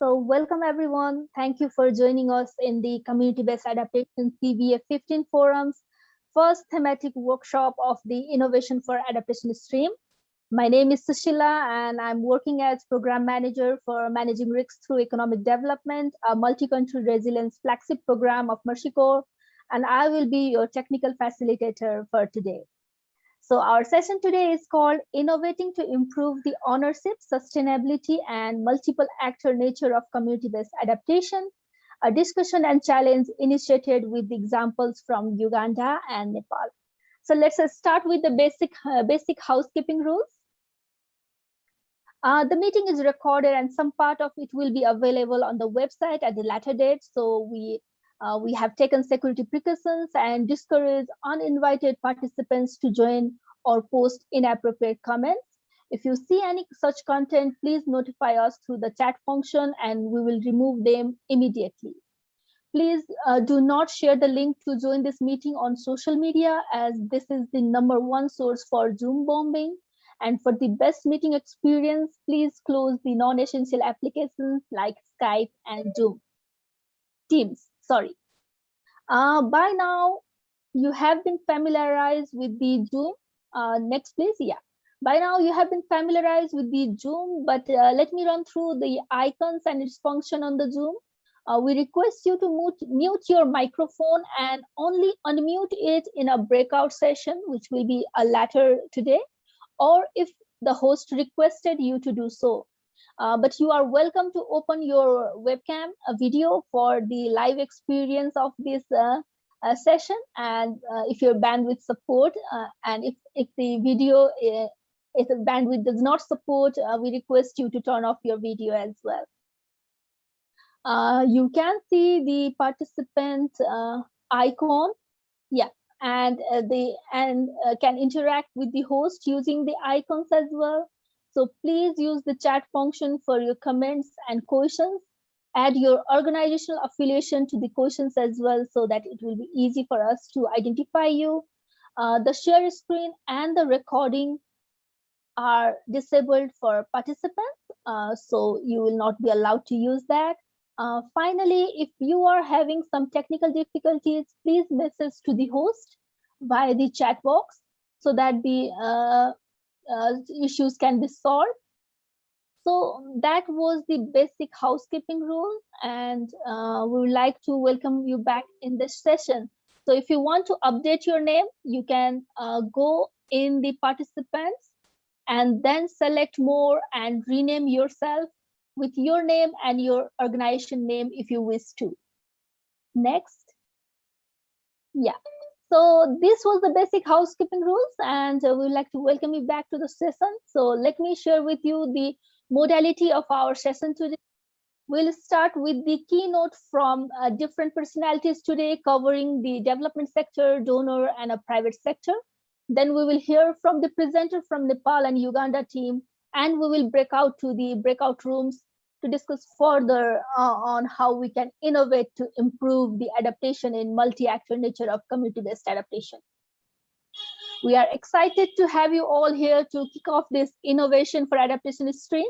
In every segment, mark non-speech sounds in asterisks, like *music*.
So welcome everyone. Thank you for joining us in the Community-Based Adaptation CBA 15 Forums, first thematic workshop of the Innovation for Adaptation stream. My name is Sushila and I'm working as Program Manager for Managing Risks Through Economic Development, a multi-country resilience flagship program of Mercy Corps, and I will be your technical facilitator for today. So our session today is called Innovating to Improve the Ownership, Sustainability and Multiple Actor Nature of Community-Based Adaptation, a discussion and challenge initiated with examples from Uganda and Nepal. So let's start with the basic, uh, basic housekeeping rules. Uh, the meeting is recorded and some part of it will be available on the website at the later date. So we uh, we have taken security precautions and discourage uninvited participants to join or post inappropriate comments. If you see any such content, please notify us through the chat function and we will remove them immediately. Please uh, do not share the link to join this meeting on social media as this is the number one source for Zoom bombing. And for the best meeting experience, please close the non-essential applications like Skype and Zoom. Teams sorry. Uh, by now, you have been familiarized with the Zoom. Uh, next, please. Yeah. By now, you have been familiarized with the Zoom, but uh, let me run through the icons and its function on the Zoom. Uh, we request you to mute, mute your microphone and only unmute it in a breakout session, which will be a later today, or if the host requested you to do so. Uh, but you are welcome to open your webcam a video for the live experience of this uh, uh, session. And uh, if your bandwidth support uh, and if, if the video uh, if the bandwidth does not support we request you to turn off your video as well. You can see the participant icon. Yeah and the and can interact with the host using the icons as well so please use the chat function for your comments and questions. Add your organizational affiliation to the questions as well so that it will be easy for us to identify you. Uh, the share screen and the recording are disabled for participants, uh, so you will not be allowed to use that. Uh, finally, if you are having some technical difficulties, please message to the host via the chat box so that the uh, issues can be solved. So that was the basic housekeeping rule and uh, we would like to welcome you back in this session. So if you want to update your name, you can uh, go in the participants and then select more and rename yourself with your name and your organization name if you wish to. Next. Yeah, so this was the basic housekeeping rules and uh, we would like to welcome you back to the session. So let me share with you the modality of our session today. We'll start with the keynote from uh, different personalities today covering the development sector, donor and a private sector. Then we will hear from the presenter from Nepal and Uganda team and we will break out to the breakout rooms to discuss further uh, on how we can innovate to improve the adaptation in multi-actor nature of community-based adaptation. We are excited to have you all here to kick off this innovation for adaptation stream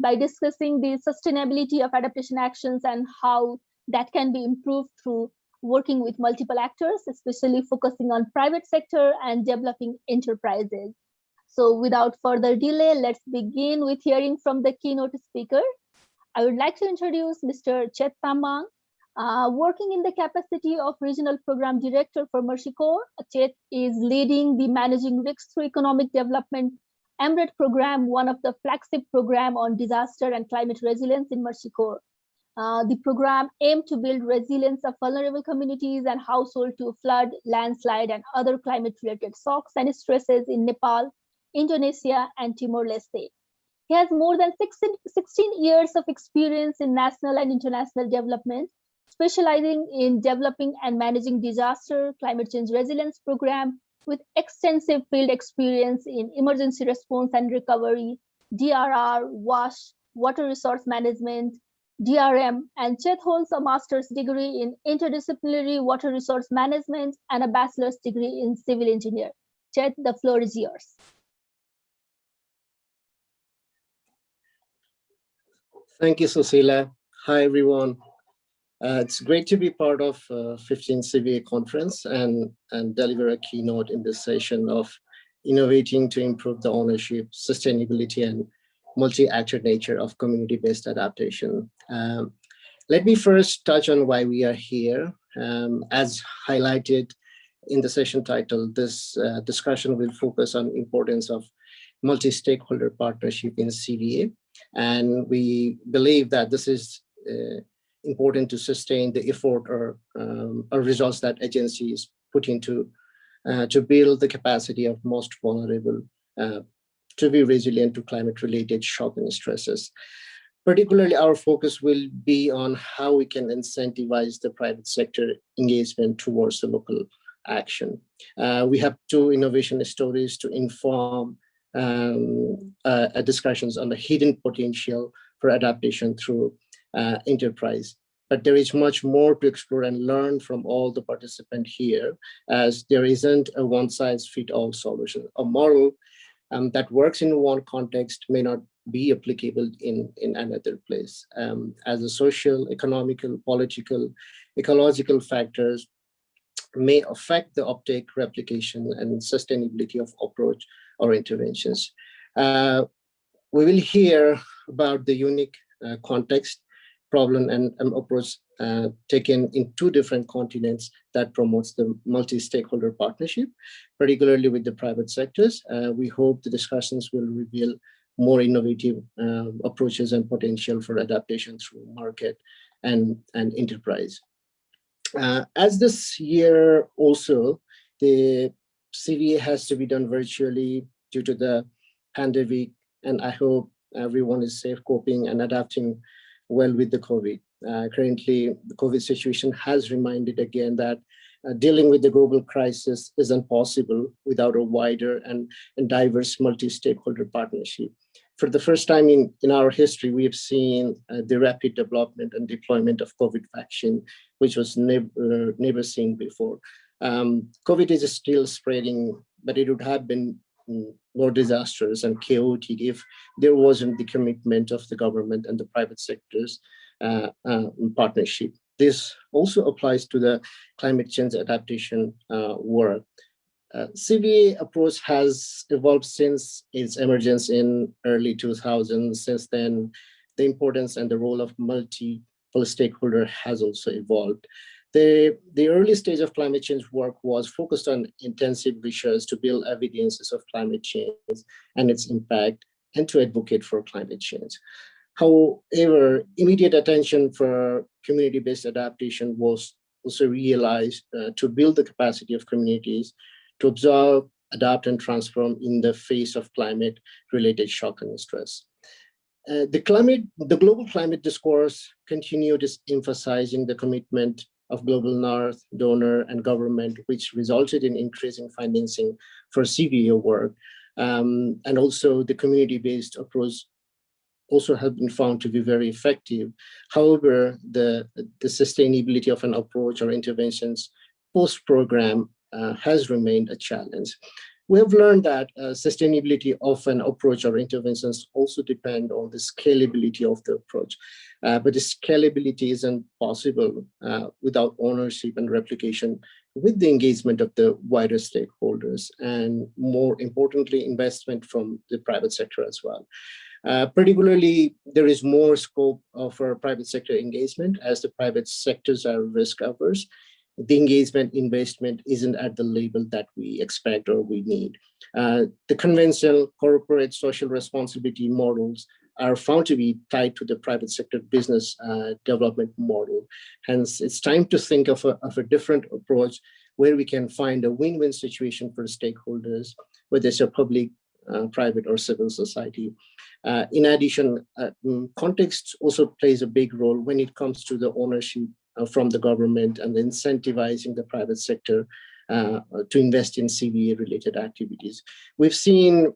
by discussing the sustainability of adaptation actions and how that can be improved through working with multiple actors, especially focusing on private sector and developing enterprises. So without further delay, let's begin with hearing from the keynote speaker, I would like to introduce Mr. Chet Tamang, uh, working in the capacity of Regional Program Director for Corps. Chet is leading the Managing Risks Through Economic Development MRED program, one of the flagship program on disaster and climate resilience in Corps. Uh, the program aimed to build resilience of vulnerable communities and households to flood, landslide, and other climate-related shocks and stresses in Nepal, Indonesia, and Timor-Leste. He has more than 16, 16 years of experience in national and international development, specializing in developing and managing disaster, climate change resilience program with extensive field experience in emergency response and recovery, DRR, WASH, water resource management, DRM, and Chet holds a master's degree in interdisciplinary water resource management and a bachelor's degree in civil engineer. Chet, the floor is yours. Thank you, Susila. Hi, everyone. Uh, it's great to be part of uh, 15 CBA conference and, and deliver a keynote in this session of innovating to improve the ownership, sustainability, and multi-actor nature of community-based adaptation. Um, let me first touch on why we are here. Um, as highlighted in the session title, this uh, discussion will focus on importance of multi-stakeholder partnership in CBA. And we believe that this is uh, important to sustain the effort or, um, or results that agencies put into uh, to build the capacity of most vulnerable uh, to be resilient to climate related shock and stresses. Particularly our focus will be on how we can incentivize the private sector engagement towards the local action. Uh, we have two innovation stories to inform um, uh, discussions on the hidden potential for adaptation through uh, enterprise. But there is much more to explore and learn from all the participants here, as there isn't a one size fit all solution. A model um, that works in one context may not be applicable in, in another place. Um, as a social, economical, political, ecological factors may affect the uptake, replication, and sustainability of approach or interventions. Uh, we will hear about the unique uh, context, problem, and, and approach uh, taken in two different continents that promotes the multi-stakeholder partnership, particularly with the private sectors. Uh, we hope the discussions will reveal more innovative uh, approaches and potential for adaptation through market and, and enterprise. Uh, as this year also, the CBA has to be done virtually due to the pandemic, and I hope everyone is safe coping and adapting well with the COVID. Uh, currently, the COVID situation has reminded again that uh, dealing with the global crisis isn't possible without a wider and, and diverse multi-stakeholder partnership for the first time in, in our history, we have seen uh, the rapid development and deployment of COVID vaccine, which was never, uh, never seen before. Um, COVID is still spreading, but it would have been mm, more disastrous and chaotic if there wasn't the commitment of the government and the private sectors uh, uh partnership. This also applies to the climate change adaptation uh, work. Uh, CBA approach has evolved since its emergence in early 2000s. Since then, the importance and the role of multiple stakeholder has also evolved. The, the early stage of climate change work was focused on intensive research to build evidences of climate change and its impact and to advocate for climate change. However, immediate attention for community-based adaptation was also realized uh, to build the capacity of communities to observe, adapt, and transform in the face of climate-related shock and stress. Uh, the climate, the global climate discourse continued is emphasizing the commitment of global north, donor, and government, which resulted in increasing financing for CBA work. Um, and also the community-based approach also have been found to be very effective. However, the, the sustainability of an approach or interventions post-program uh, has remained a challenge. We have learned that uh, sustainability of an approach or interventions also depend on the scalability of the approach. Uh, but the scalability isn't possible uh, without ownership and replication with the engagement of the wider stakeholders and more importantly, investment from the private sector as well. Uh, particularly, there is more scope for private sector engagement as the private sectors are risk averse the engagement investment isn't at the level that we expect or we need. Uh, the conventional corporate social responsibility models are found to be tied to the private sector business uh, development model. Hence, it's time to think of a, of a different approach where we can find a win-win situation for stakeholders, whether it's a public, uh, private, or civil society. Uh, in addition, uh, mm, context also plays a big role when it comes to the ownership from the government and incentivizing the private sector uh, to invest in CBA related activities. We've seen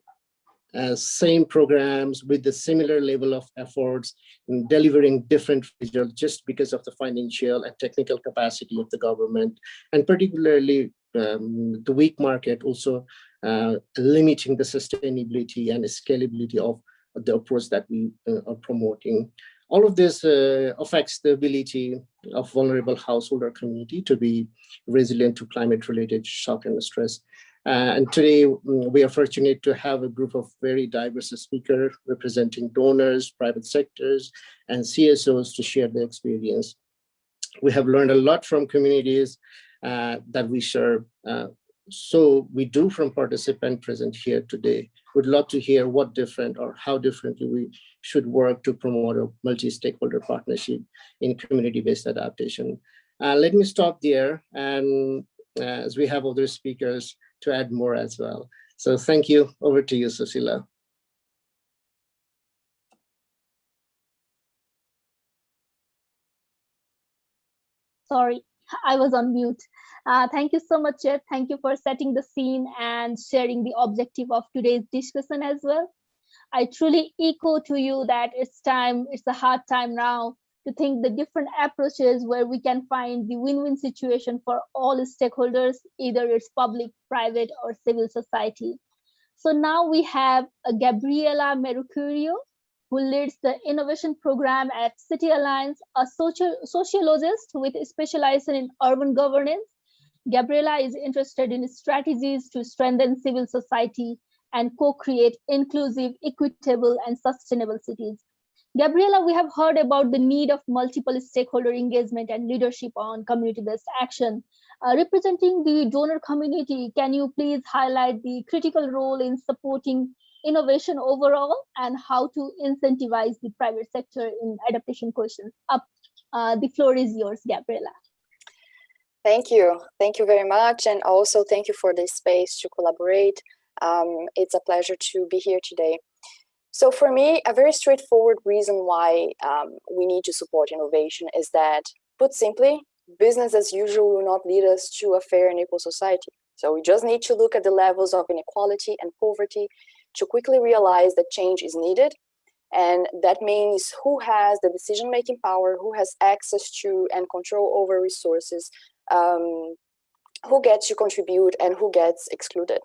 uh, same programs with the similar level of efforts in delivering different results just because of the financial and technical capacity of the government and particularly um, the weak market also uh, limiting the sustainability and scalability of the approach that we uh, are promoting. All of this uh, affects the ability of vulnerable household or community to be resilient to climate related shock and stress. Uh, and today mm, we are fortunate to have a group of very diverse speakers representing donors, private sectors, and CSOs to share their experience. We have learned a lot from communities uh, that we serve. Uh, so we do from participant present here today. Would love to hear what different or how differently we should work to promote a multi-stakeholder partnership in community-based adaptation. Uh, let me stop there and uh, as we have other speakers to add more as well. So thank you. Over to you, Cecilia. Sorry, I was on mute. Uh, thank you so much, Chet. Thank you for setting the scene and sharing the objective of today's discussion as well. I truly echo to you that it's time, it's a hard time now to think the different approaches where we can find the win-win situation for all stakeholders, either it's public, private, or civil society. So now we have Gabriela Mercurio, who leads the innovation program at Cities Alliance, a social, sociologist with specialization in urban governance. Gabriela is interested in strategies to strengthen civil society and co-create inclusive, equitable, and sustainable cities. Gabriela, we have heard about the need of multiple stakeholder engagement and leadership on community-based action. Uh, representing the donor community, can you please highlight the critical role in supporting innovation overall and how to incentivize the private sector in adaptation questions. Up, uh, the floor is yours, Gabriela. Thank you. Thank you very much. And also thank you for this space to collaborate. Um, it's a pleasure to be here today. So for me, a very straightforward reason why um, we need to support innovation is that, put simply, business as usual will not lead us to a fair and equal society. So we just need to look at the levels of inequality and poverty to quickly realize that change is needed. And that means who has the decision-making power, who has access to and control over resources, um, who gets to contribute and who gets excluded.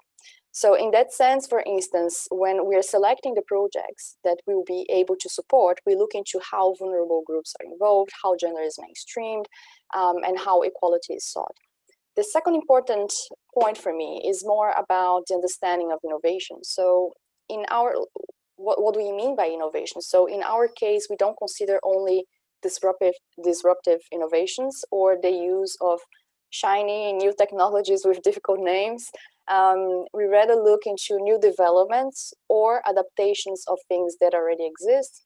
So in that sense, for instance, when we're selecting the projects that we will be able to support, we look into how vulnerable groups are involved, how gender is mainstreamed, um, and how equality is sought. The second important point for me is more about the understanding of innovation. So in our, what, what do we mean by innovation? So in our case, we don't consider only disruptive, disruptive innovations or the use of shiny new technologies with difficult names. Um, we rather look into new developments or adaptations of things that already exist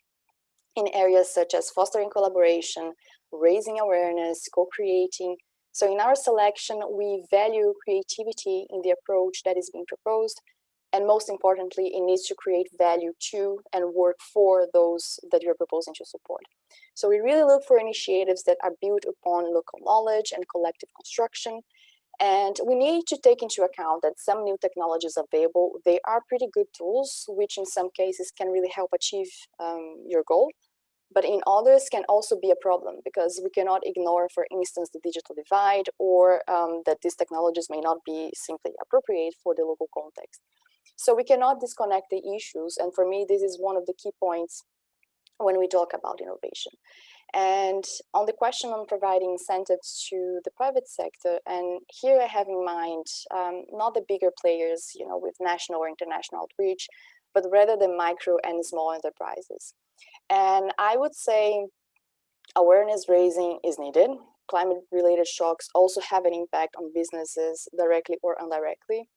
in areas such as fostering collaboration, raising awareness, co-creating, so in our selection, we value creativity in the approach that is being proposed. And most importantly, it needs to create value to and work for those that you're proposing to support. So we really look for initiatives that are built upon local knowledge and collective construction. And we need to take into account that some new technologies available, they are pretty good tools, which in some cases can really help achieve um, your goal but in others can also be a problem because we cannot ignore, for instance, the digital divide or um, that these technologies may not be simply appropriate for the local context. So we cannot disconnect the issues. And for me, this is one of the key points when we talk about innovation. And on the question on providing incentives to the private sector, and here I have in mind um, not the bigger players, you know, with national or international outreach, but rather the micro and small enterprises. And I would say awareness raising is needed. Climate related shocks also have an impact on businesses directly or indirectly.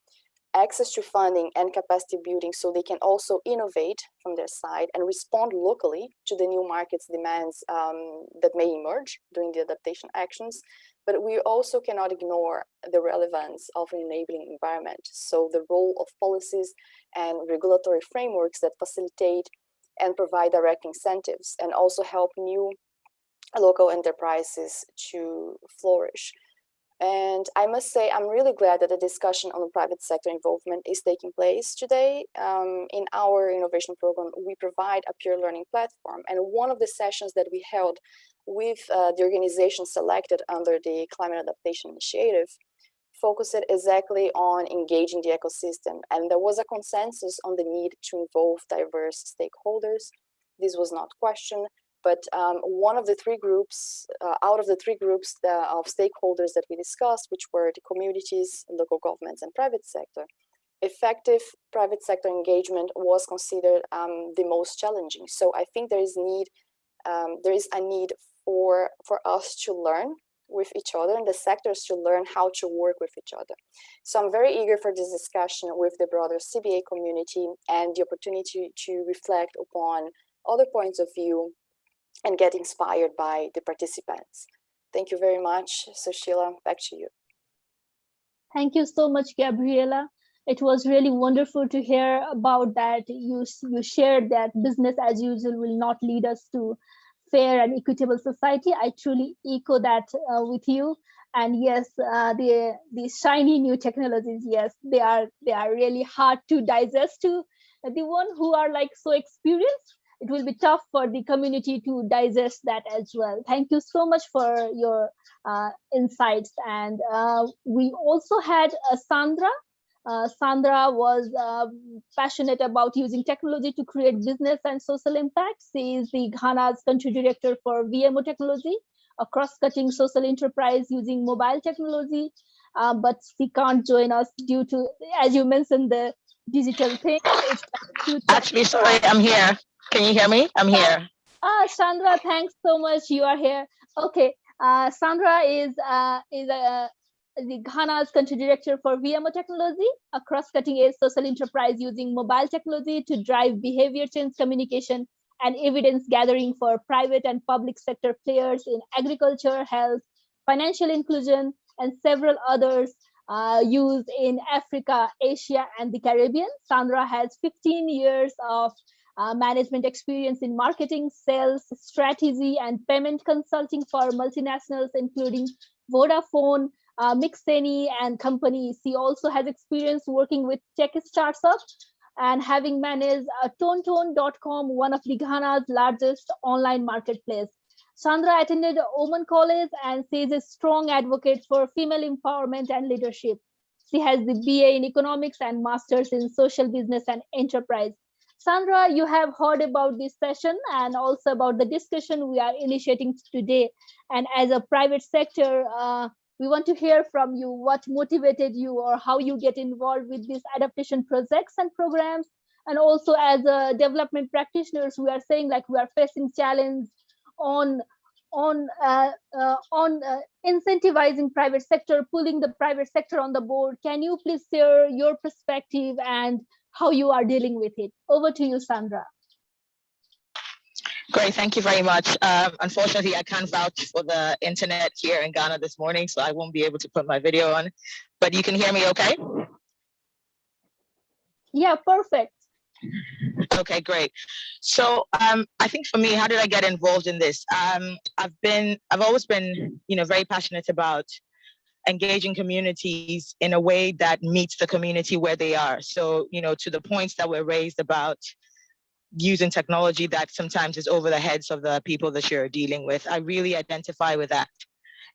Access to funding and capacity building so they can also innovate from their side and respond locally to the new market's demands um, that may emerge during the adaptation actions. But we also cannot ignore the relevance of an enabling environment. So the role of policies and regulatory frameworks that facilitate and provide direct incentives and also help new local enterprises to flourish. And I must say, I'm really glad that the discussion on the private sector involvement is taking place today. Um, in our innovation program, we provide a peer learning platform. And one of the sessions that we held with uh, the organization selected under the Climate Adaptation Initiative focused exactly on engaging the ecosystem. And there was a consensus on the need to involve diverse stakeholders. This was not questioned. but um, one of the three groups, uh, out of the three groups of stakeholders that we discussed, which were the communities, local governments, and private sector, effective private sector engagement was considered um, the most challenging. So I think there is need, um, there is a need for for us to learn with each other and the sectors to learn how to work with each other. So I'm very eager for this discussion with the broader CBA community and the opportunity to reflect upon other points of view and get inspired by the participants. Thank you very much. Sushila, back to you. Thank you so much, Gabriela. It was really wonderful to hear about that. You, you shared that business as usual will not lead us to fair and equitable society. I truly echo that uh, with you. And yes, uh, the the shiny new technologies, yes, they are they are really hard to digest to the one who are like so experienced it will be tough for the community to digest that as well. Thank you so much for your uh, insights. And uh, we also had uh, Sandra. Uh, Sandra was uh, passionate about using technology to create business and social impact. She is the Ghana's country director for Viamo technology, a cross-cutting social enterprise using mobile technology. Uh, but she can't join us due to, as you mentioned, the digital thing. Actually, sorry, I'm here. Can you hear me? I'm here. Ah, Sandra, thanks so much. You are here. Okay, uh, Sandra is uh, is uh, the Ghana's country director for Viamo technology, a cross-cutting edge social enterprise using mobile technology to drive behavior change communication and evidence gathering for private and public sector players in agriculture, health, financial inclusion, and several others uh, used in Africa, Asia, and the Caribbean. Sandra has 15 years of uh, management experience in marketing, sales, strategy, and payment consulting for multinationals, including Vodafone, uh, Mixeni, and companies. He also has experience working with tech startups and having managed uh, Tonaton.com, one of Ghana's largest online marketplace. Sandra attended Oman College and she is a strong advocate for female empowerment and leadership. She has the BA in economics and master's in social business and enterprise. Sandra, you have heard about this session and also about the discussion we are initiating today. And as a private sector, uh, we want to hear from you what motivated you or how you get involved with these adaptation projects and programs. And also as a development practitioners, we are saying like we are facing challenge on on uh, uh, on uh, incentivizing private sector, pulling the private sector on the board. Can you please share your perspective and how you are dealing with it. Over to you, Sandra. Great, thank you very much. Um, unfortunately, I can't vouch for the internet here in Ghana this morning, so I won't be able to put my video on, but you can hear me okay? Yeah, perfect. Okay, great. So um, I think for me, how did I get involved in this? Um, I've been, I've always been, you know, very passionate about engaging communities in a way that meets the community where they are. So, you know, to the points that were raised about using technology that sometimes is over the heads of the people that you're dealing with, I really identify with that.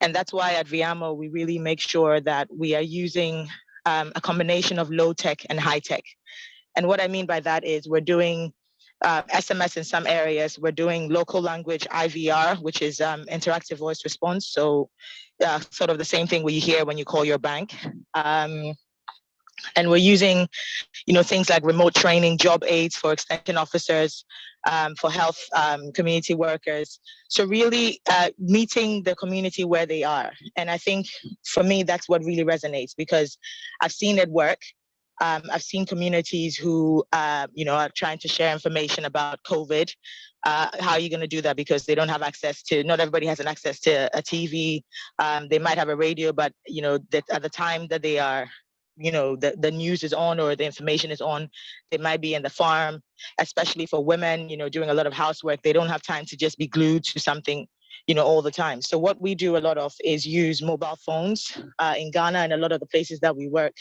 And that's why at VIAMO, we really make sure that we are using um, a combination of low tech and high tech. And what I mean by that is we're doing uh, SMS in some areas. We're doing local language IVR, which is um, interactive voice response. So uh, sort of the same thing we hear when you call your bank. Um, and we're using, you know, things like remote training, job aids for extension officers, um, for health um, community workers. So really uh, meeting the community where they are. And I think for me, that's what really resonates because I've seen it work. Um, I've seen communities who, uh, you know, are trying to share information about COVID. Uh, how are you going to do that? Because they don't have access to, not everybody has an access to a TV. Um, they might have a radio, but, you know, that at the time that they are, you know, the, the news is on or the information is on, they might be in the farm, especially for women, you know, doing a lot of housework. They don't have time to just be glued to something you know, all the time. So what we do a lot of is use mobile phones uh, in Ghana and a lot of the places that we work.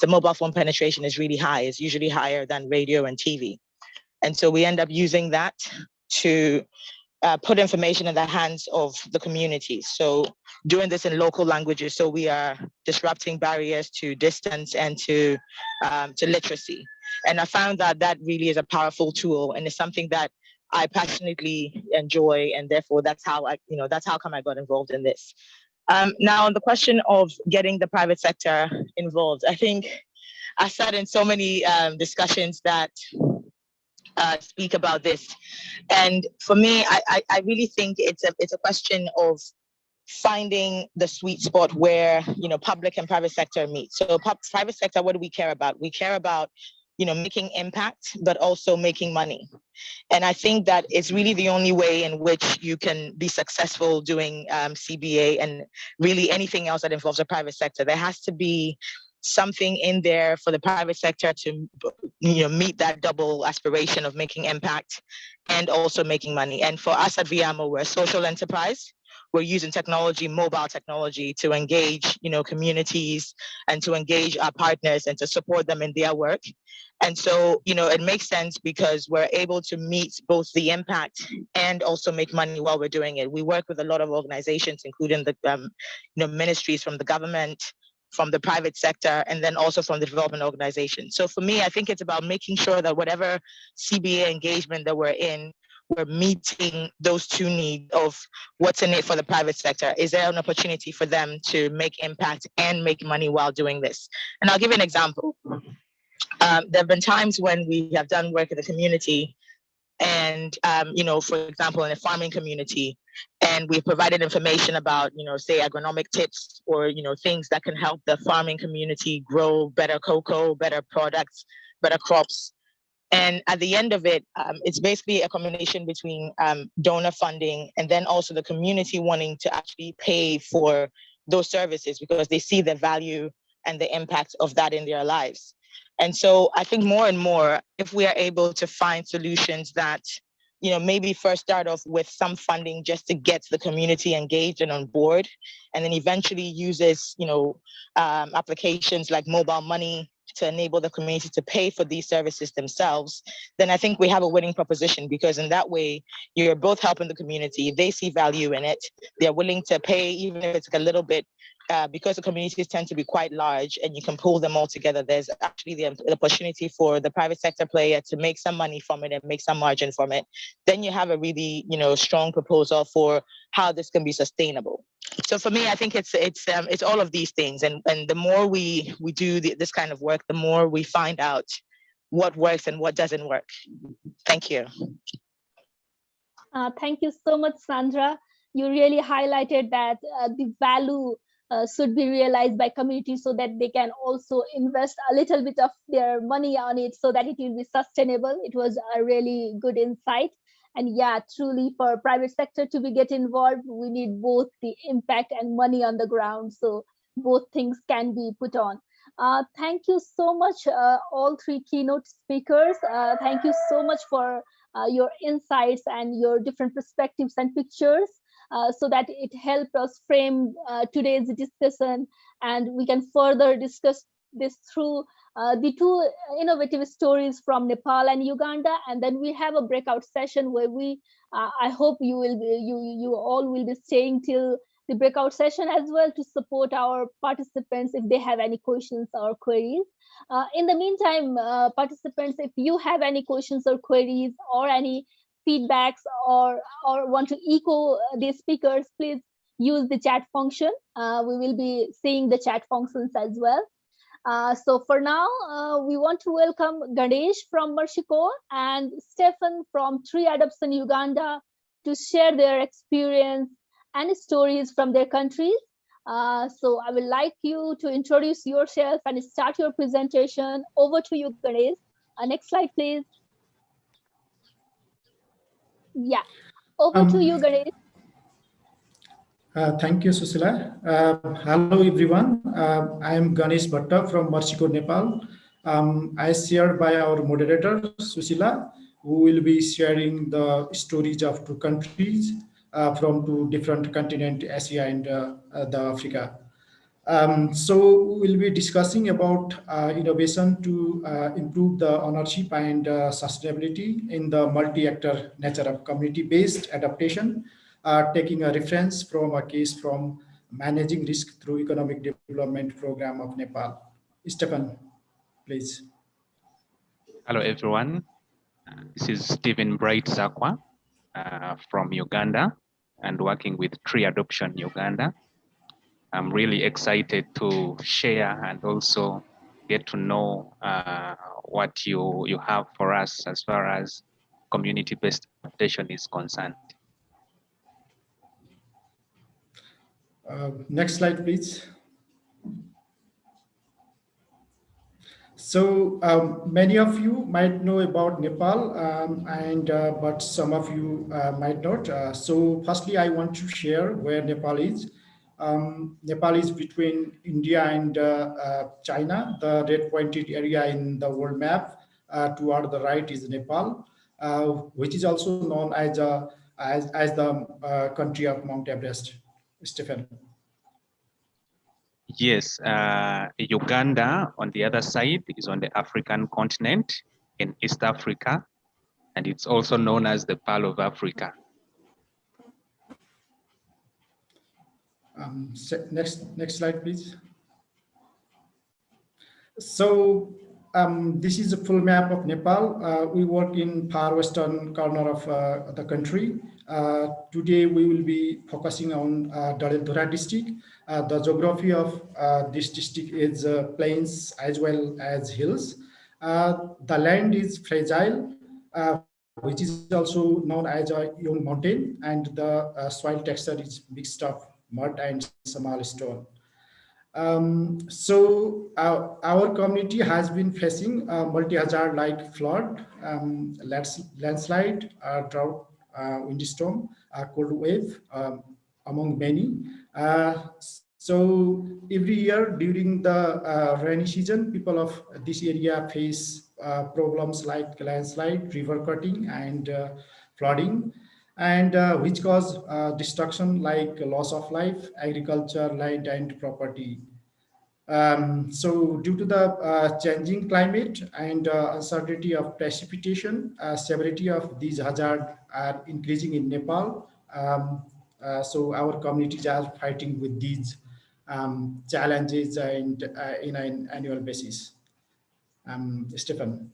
The mobile phone penetration is really high. It's usually higher than radio and TV. And so we end up using that to uh, put information in the hands of the community. So doing this in local languages, so we are disrupting barriers to distance and to um, to literacy. And I found that that really is a powerful tool and it's something that I passionately enjoy, and therefore that's how I, you know, that's how come I got involved in this. Um, now, on the question of getting the private sector involved, I think I sat in so many um, discussions that uh, speak about this, and for me, I, I, I really think it's a it's a question of finding the sweet spot where you know public and private sector meet. So private sector, what do we care about? We care about you know, making impact, but also making money. And I think that it's really the only way in which you can be successful doing um, CBA and really anything else that involves the private sector. There has to be something in there for the private sector to you know meet that double aspiration of making impact and also making money and for us at viamo we're a social enterprise we're using technology, mobile technology to engage, you know, communities and to engage our partners and to support them in their work. And so, you know, it makes sense because we're able to meet both the impact and also make money while we're doing it. We work with a lot of organizations, including the, um, you know, ministries from the government, from the private sector, and then also from the development organization. So for me, I think it's about making sure that whatever CBA engagement that we're in, we're meeting those two needs of what's in it for the private sector. Is there an opportunity for them to make impact and make money while doing this? And I'll give you an example. Um, there have been times when we have done work in the community and um, you know for example in a farming community and we've provided information about you know say agronomic tips or you know things that can help the farming community grow better cocoa better products better crops and at the end of it, um, it's basically a combination between um, donor funding and then also the community wanting to actually pay for those services because they see the value and the impact of that in their lives. And so I think more and more, if we are able to find solutions that, you know, maybe first start off with some funding just to get the community engaged and on board, and then eventually uses, you know, um, applications like mobile money to enable the community to pay for these services themselves, then I think we have a winning proposition because in that way, you're both helping the community. They see value in it. They're willing to pay, even if it's like a little bit uh, because the communities tend to be quite large and you can pull them all together, there's actually the, the, opportunity for the private sector player to make some money from it and make some margin from it. Then you have a really, you know, strong proposal for how this can be sustainable. So for me, I think it's it's um, it's all of these things, and and the more we we do the, this kind of work, the more we find out what works and what doesn't work. Thank you. Uh, thank you so much, Sandra. You really highlighted that uh, the value uh, should be realized by communities so that they can also invest a little bit of their money on it so that it will be sustainable. It was a really good insight. And yeah, truly for private sector to be get involved, we need both the impact and money on the ground. So both things can be put on. Uh, thank you so much, uh, all three keynote speakers. Uh, thank you so much for uh, your insights and your different perspectives and pictures. Uh, so that it helped us frame uh, today's discussion and we can further discuss this through uh, the two innovative stories from Nepal and Uganda and then we have a breakout session where we uh, I hope you will be you you all will be staying till the breakout session as well to support our participants if they have any questions or queries. Uh, in the meantime, uh, participants, if you have any questions or queries or any feedbacks or, or want to echo the speakers, please use the chat function. Uh, we will be seeing the chat functions as well. Uh, so for now, uh, we want to welcome Ganesh from Mercy and Stefan from Tree Adoption Uganda to share their experience and stories from their countries. Uh, so I would like you to introduce yourself and start your presentation. Over to you, Ganesh. Uh, next slide, please. Yeah, over um, to you, Ganesh. Uh, thank you, Susila. Uh, hello, everyone. Uh, I am Ganesh Bhatta from Corps, Nepal. Um, I shared by our moderator, Susila, who will be sharing the stories of two countries uh, from two different continents, Asia and uh, uh, the Africa. Um, so we'll be discussing about uh, innovation to uh, improve the ownership and uh, sustainability in the multi-actor nature of community-based adaptation, uh, taking a reference from a case from managing risk through economic development program of Nepal. Stefan, please. Hello, everyone. This is Stephen Bright Zakwa uh, from Uganda and working with Tree Adoption Uganda. I'm really excited to share and also get to know uh, what you, you have for us as far as community-based adaptation is concerned. Uh, next slide, please. So um, many of you might know about Nepal, um, and uh, but some of you uh, might not. Uh, so firstly, I want to share where Nepal is. Um, Nepal is between India and uh, uh, China. The red pointed area in the world map uh, toward the right is Nepal, which is also known as, as, as the country of Mount Everest. Stephen. Yes, uh, Uganda on the other side is on the African continent in East Africa, and it's also known as the Pearl of Africa. Um, next, next slide, please. So um, this is a full map of Nepal. Uh, we work in far western corner of uh, the country. Uh, today we will be focusing on uh, district. Uh, the geography of uh, this district is uh, plains as well as hills. the land is fragile, which is also known as a young mountain, and the soil texture is mixed of mud and small stone. Um, so our, our, community has been facing a multi-hazard like flood, um, landslide, uh, drought, uh, windstorm, uh, cold wave, um, among many. Uh, so every year during the uh, rainy season, people of this area face uh, problems like landslide, river cutting, and flooding and uh, which cause uh, destruction like loss of life, agriculture, land and property. Um, so due to the uh, changing climate and uh, uncertainty of precipitation, uh, severity of these hazards are increasing in Nepal. Um, uh, so our communities are fighting with these um, challenges and in an annual basis. Um, Stephen,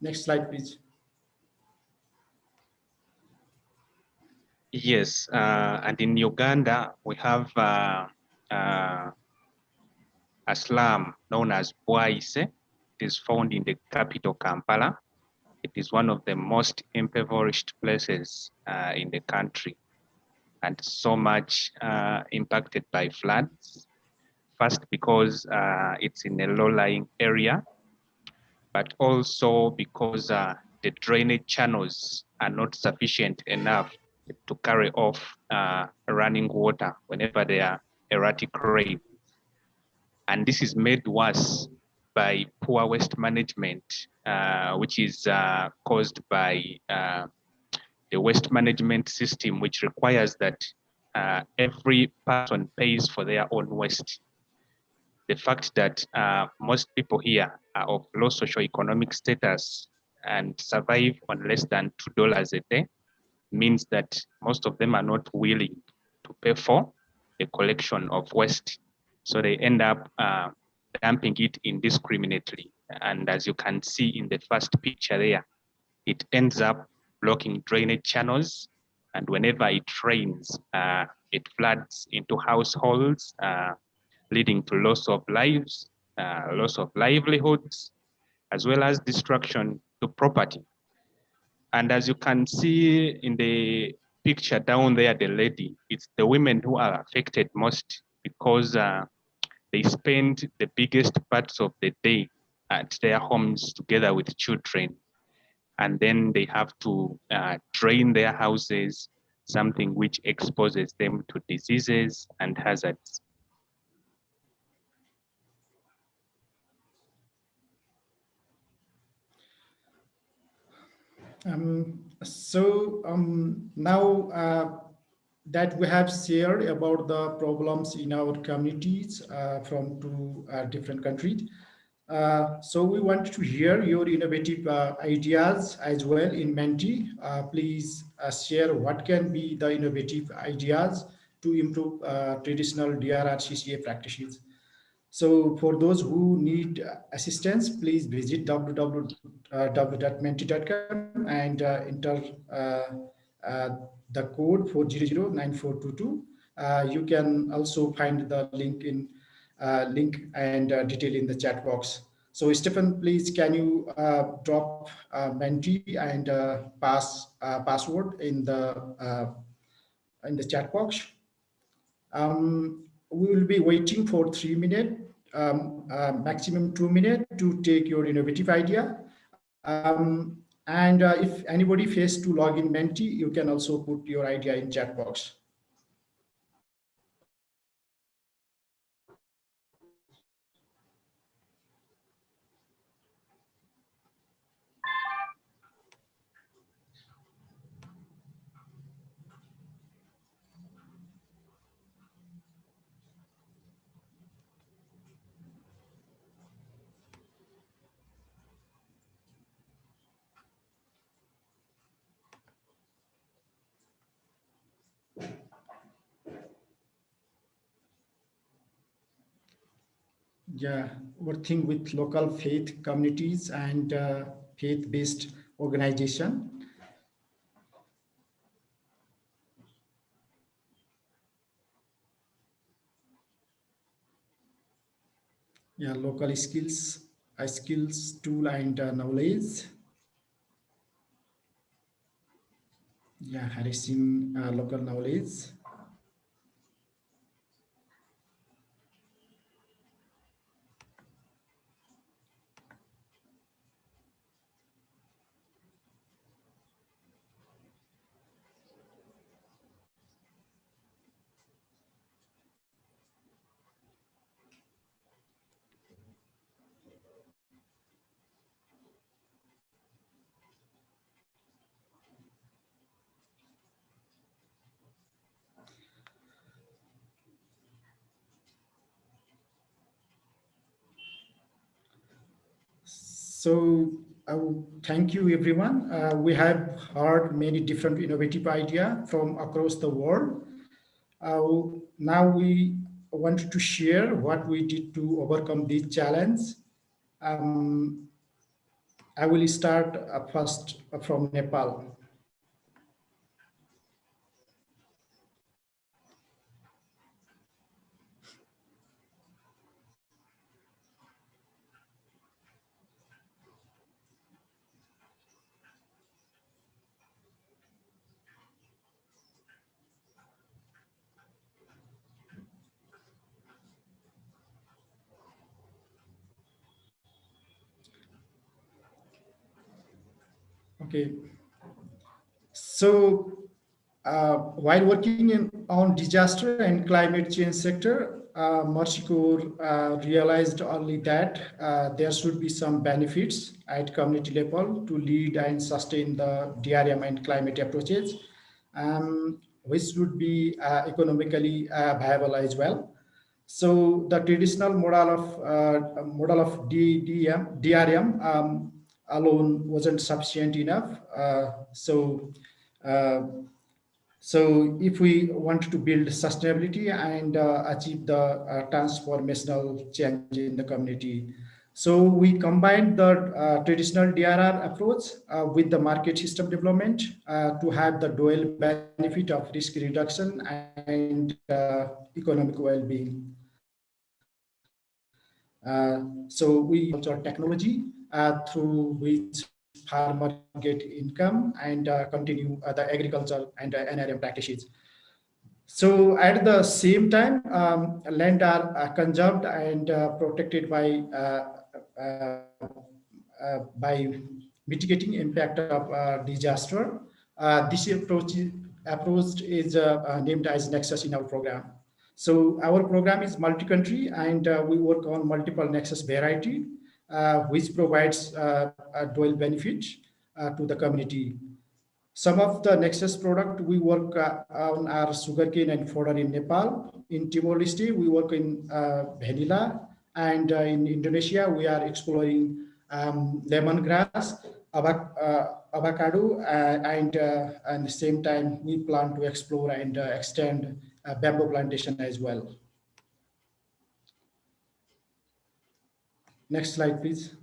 next slide, please. Yes, uh, and in Uganda, we have uh, uh, a slum known as Bwaise. It is found in the capital, Kampala. It is one of the most impoverished places uh, in the country and so much uh, impacted by floods. First, because uh, it's in a low-lying area, but also because the drainage channels are not sufficient enough to carry off uh, running water whenever there are erratic rain. And this is made worse by poor waste management, uh, which is uh, caused by uh, the waste management system, which requires that uh, every person pays for their own waste. The fact that uh, most people here are of low socioeconomic status and survive on less than $2 a day means that most of them are not willing to pay for the collection of waste. So they end up uh, dumping it indiscriminately. And as you can see in the first picture there, it ends up blocking drainage channels. And whenever it rains, uh, it floods into households, uh, leading to loss of lives, uh, loss of livelihoods, as well as destruction to property. And as you can see in the picture down there, the lady, it's the women who are affected most because uh, they spend the biggest parts of the day at their homes together with children. And then they have to uh, drain their houses, something which exposes them to diseases and hazards. Um, so um, now uh, that we have shared about the problems in our communities uh, from two uh, different countries, uh, so we want to hear your innovative uh, ideas as well in Menti. Uh, please share what can be the innovative ideas to improve traditional DRR CCA practices. So for those who need assistance, please visit www.menti.com and uh, enter uh, uh, the code 4009422. Uh, you can also find the link in uh, link and uh, detail in the chat box. So Stephen, please can you uh, drop Menti and pass password in the in the chat box. Um, we will be waiting for three minutes, um, maximum two minutes to take your innovative idea. Um, and uh, if anybody fails to log in Menti, you can also put your idea in chat box. Yeah, working with local faith communities and uh, faith-based organization. Yeah, local skills, skills, tool and uh, knowledge. Yeah, harnessing uh, local knowledge. So I will thank you, everyone. Uh, we have heard many different innovative ideas from across the world. Uh, now we wanted to share what we did to overcome this challenge. Um, I will start uh, first from Nepal. Okay. So uh, while working in, on disaster and climate change sector, uh, uh, realized only that uh, there should be some benefits at community level to lead and sustain the DRM and climate approaches, um, which would be uh, economically uh, viable as well. So the traditional model of uh, model of DDM, DRM um, alone wasn't sufficient enough. Uh, so, uh, so if we want to build sustainability and uh, achieve the transformational change in the community, so we combined the uh, traditional DRR approach uh, with the market system development uh, to have the dual benefit of risk reduction and economic well-being. so we use our technology through which farmer get income and uh, continue uh, the agriculture and NRM practices. So at the same time, um, land are uh, conserved and uh, protected by uh, by mitigating impact of disaster. this approach, approach is named as Nexus in our program. So our program is multi-country and we work on multiple Nexus variety uh, Uh, which provides uh, a dual benefit uh, to the community. Some of the Nexus product we work uh, on are sugarcane and fodder in Nepal. In Timor-Leste, we work in uh, vanilla. And in Indonesia, we are exploring um, lemongrass, avocado, and at the same time, we plan to explore and extend bamboo plantation as well. Next slide, please.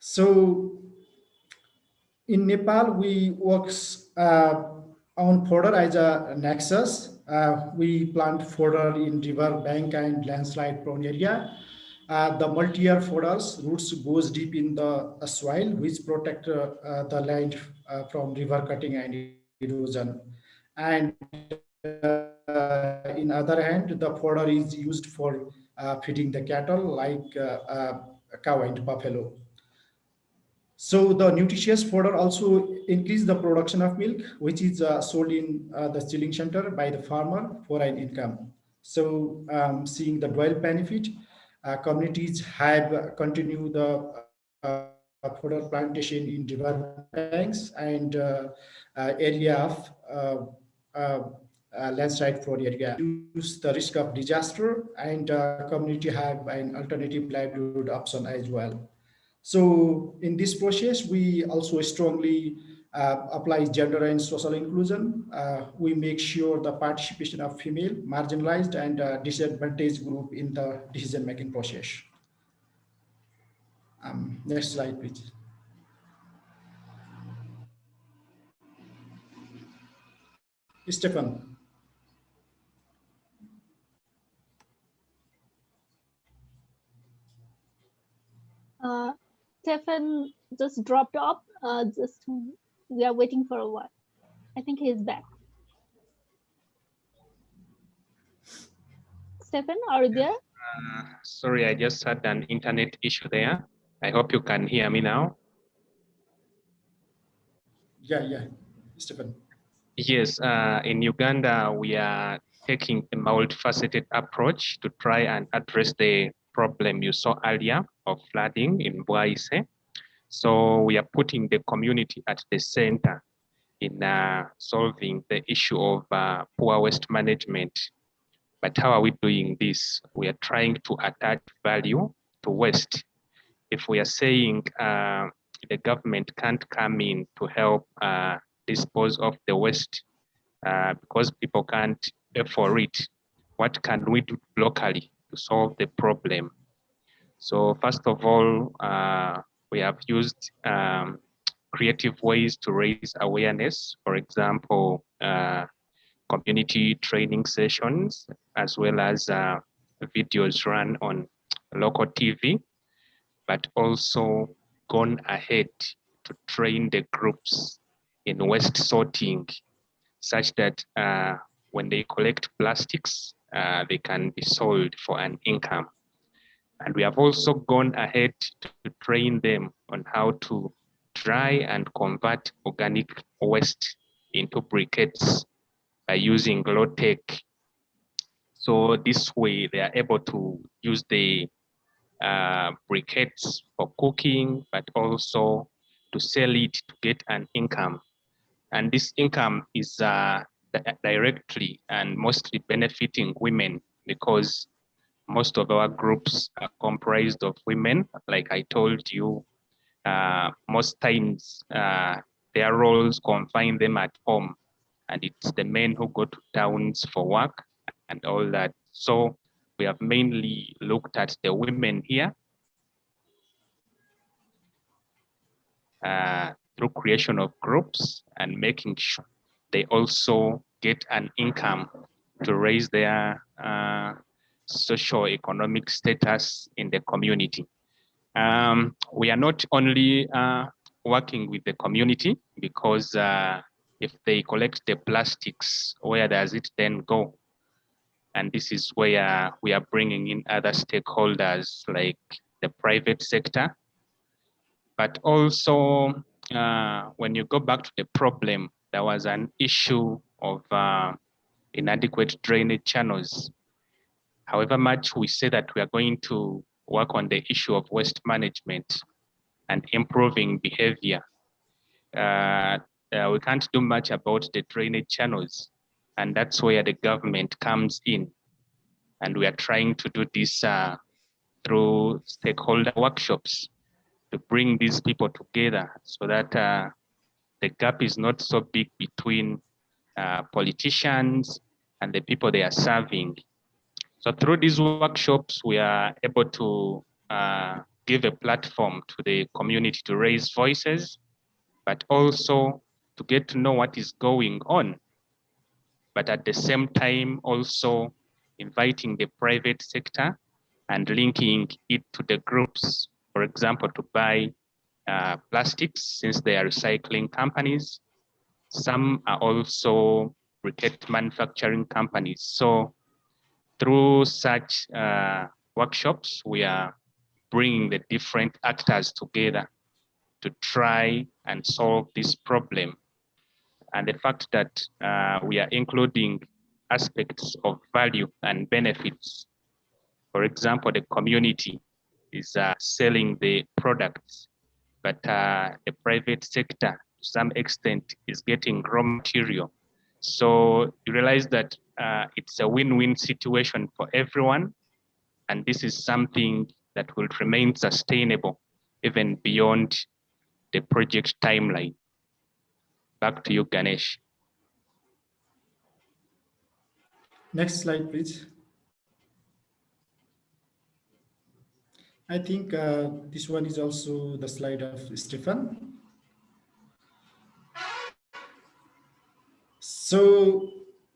So in Nepal, we works uh, on fodder as a nexus. Uh, we plant fodder in river bank and landslide prone area. Uh, the multi-year fodders roots goes deep in the soil, which protect uh, the land from river cutting and erosion. And in other hand, the fodder is used for feeding the cattle like cow and buffalo. So the nutritious fodder also increase the production of milk, which is uh, sold in uh, the chilling center by the farmer for an income. So um, seeing the dual benefit, uh, communities have continued the uh, fodder plantation in river banks and uh, uh, area of landslide fraud area. Reduce the risk of disaster and community have an alternative livelihood option as well. So in this process, we also strongly uh, apply gender and social inclusion. Uh, we make sure the participation of female, marginalized and uh, disadvantaged group in the decision-making process. Um, next slide, please. Stefan. Uh, Stefan just dropped off. Uh, just we are waiting for a while. I think he's back. Stefan, are you there? Uh, sorry, I just had an internet issue there. I hope you can hear me now. Yeah, yeah, Stephen. Yes, uh, in Uganda, we are taking a multifaceted approach to try and address the problem you saw earlier of flooding in Bwaise. So we are putting the community at the center in uh, solving the issue of uh, poor waste management. But how are we doing this? We are trying to attach value to waste. If we are saying uh, the government can't come in to help uh, dispose of the waste uh, because people can't pay for it, what can we do locally to solve the problem? So first of all, uh, we have used um, creative ways to raise awareness. For example, uh, community training sessions, as well as uh, videos run on local TV, but also gone ahead to train the groups in waste sorting such that uh, when they collect plastics, uh, they can be sold for an income. And we have also gone ahead to train them on how to dry and convert organic waste into briquettes by using low tech. So this way they are able to use the uh, briquettes for cooking, but also to sell it to get an income. And this income is uh, directly and mostly benefiting women because most of our groups are comprised of women. Like I told you, uh, most times uh, their roles confine them at home and it's the men who go to towns for work and all that. So we have mainly looked at the women here uh, through creation of groups and making sure they also get an income to raise their uh, socio-economic status in the community. Um, we are not only uh, working with the community because uh, if they collect the plastics, where does it then go? And this is where we are bringing in other stakeholders like the private sector. But also, uh, when you go back to the problem, there was an issue of uh, inadequate drainage channels However much we say that we are going to work on the issue of waste management and improving behavior, uh, uh, we can't do much about the drainage channels. And that's where the government comes in. And we are trying to do this uh, through stakeholder workshops to bring these people together so that uh, the gap is not so big between uh, politicians and the people they are serving so through these workshops, we are able to uh, give a platform to the community to raise voices, but also to get to know what is going on. But at the same time, also inviting the private sector and linking it to the groups, for example, to buy uh, plastics since they are recycling companies. Some are also briquette manufacturing companies. So through such uh, workshops, we are bringing the different actors together to try and solve this problem. And the fact that uh, we are including aspects of value and benefits. For example, the community is uh, selling the products, but uh, the private sector to some extent is getting raw material. So you realize that uh, it's a win-win situation for everyone. And this is something that will remain sustainable even beyond the project timeline. Back to you, Ganesh. Next slide, please. I think uh, this one is also the slide of Stefan. So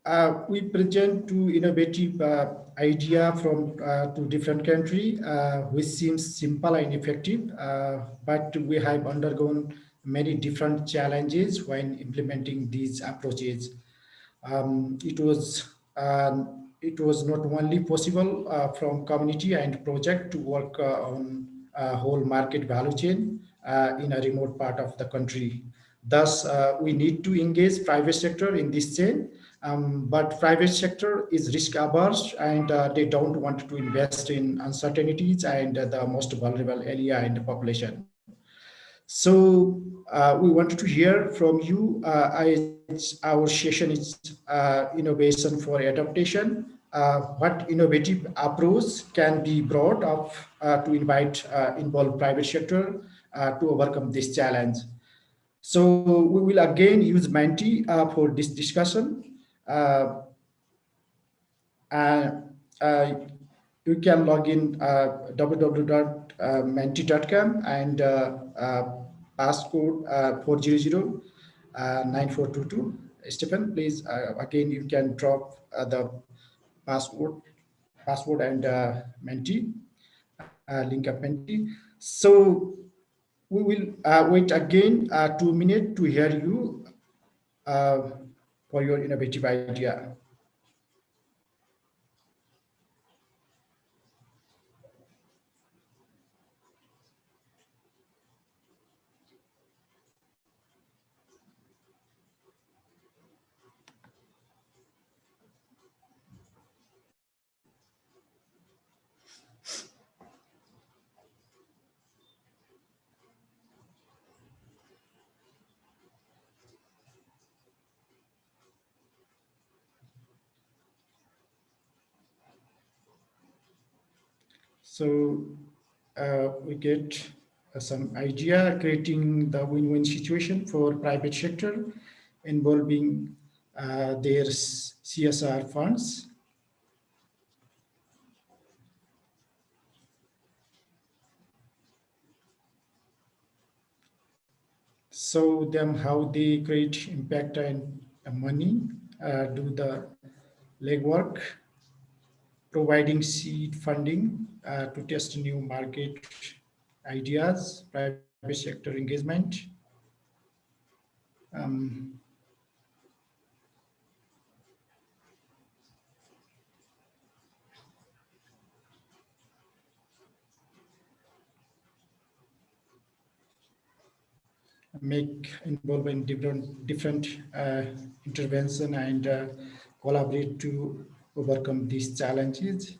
uh, we present two innovative uh, idea from uh, two different country, uh, which seems simple and effective, uh, but we have undergone many different challenges when implementing these approaches. Um, it was um, it was not only possible uh, from community and project to work uh, on a whole market value chain uh, in a remote part of the country. Thus, uh, we need to engage private sector in this chain, um, but private sector is risk averse and they don't want to invest in uncertainties and the most vulnerable area in the population. So uh, we wanted to hear from you. Uh, I, our session is uh, innovation for adaptation. Uh, what innovative approach can be brought up uh, to invite uh, involve private sector to overcome this challenge. So we will again use Menti for this discussion. and you can log in uh, Uh, www.menti.com and uh, uh, passcode uh, 400 uh, 9422. Stephen, please, uh, again, you can drop the password, password and Menti, link up Menti. So we will wait again two minutes to hear you for your innovative idea. So uh, we get uh, some idea creating the win-win situation for private sector involving uh, their CSR funds. So them how they create impact and money, uh, do the legwork, providing seed funding uh, to test new market ideas, private sector engagement. Um, make involve in different different uh, intervention and uh, collaborate to overcome these challenges.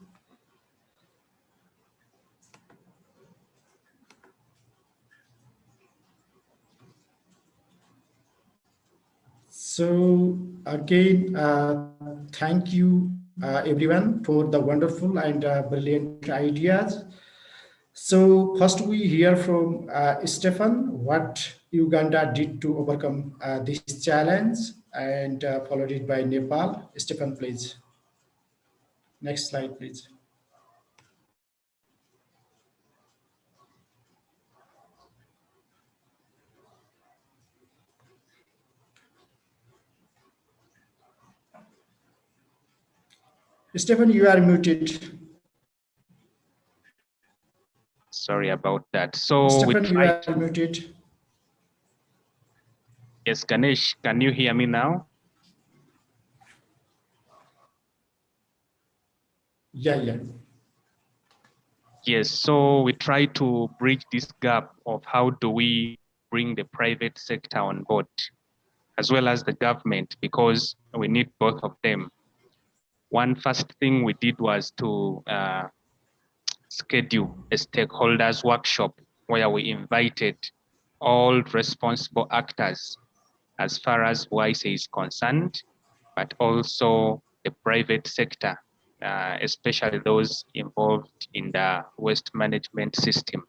So again, uh, thank you uh, everyone for the wonderful and uh, brilliant ideas. So first we hear from uh, Stefan what Uganda did to overcome uh, this challenge and uh, followed it by Nepal. Stefan, please. Next slide, please. Stephen, you are muted. Sorry about that. So we Stephen, you are muted. yes, Ganesh, can you hear me now? Yeah, yeah. Yes, so we try to bridge this gap of how do we bring the private sector on board, as well as the government, because we need both of them. One first thing we did was to uh, schedule a stakeholders workshop where we invited all responsible actors as far as Bwaise is concerned, but also the private sector uh, especially those involved in the waste management system.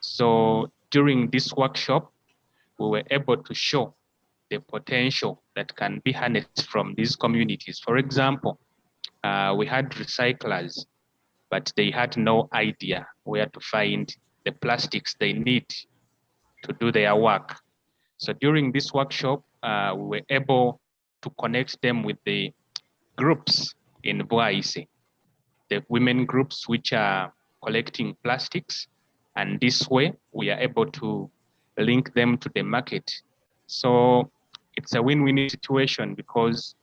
So during this workshop, we were able to show the potential that can be harnessed from these communities. For example, uh, we had recyclers, but they had no idea where to find the plastics they need to do their work. So during this workshop, uh, we were able to connect them with the groups in Bwaise, the women groups which are collecting plastics. And this way we are able to link them to the market. So it's a win-win situation because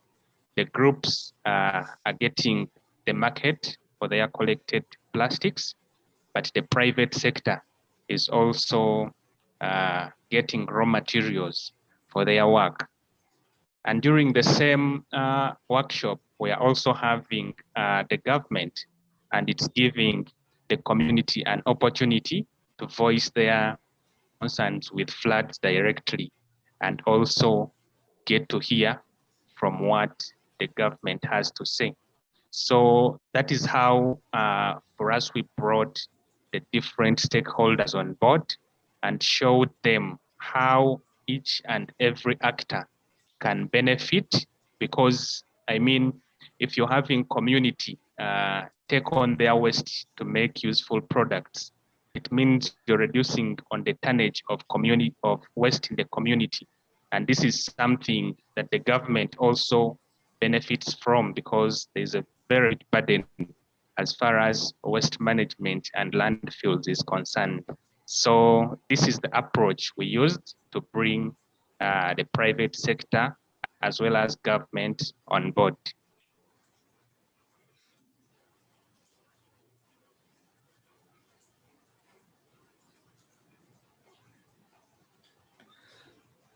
the groups uh, are getting the market for their collected plastics, but the private sector is also uh, getting raw materials for their work. And during the same uh, workshop, we are also having uh, the government and it's giving the community an opportunity to voice their concerns with floods directly and also get to hear from what the government has to say. So that is how, uh, for us, we brought the different stakeholders on board and showed them how each and every actor can benefit because I mean, if you're having community uh, take on their waste to make useful products, it means you're reducing on the tonnage of community of waste in the community. And this is something that the government also benefits from because there's a very burden as far as waste management and landfills is concerned. So this is the approach we used to bring uh, the private sector as well as government on board.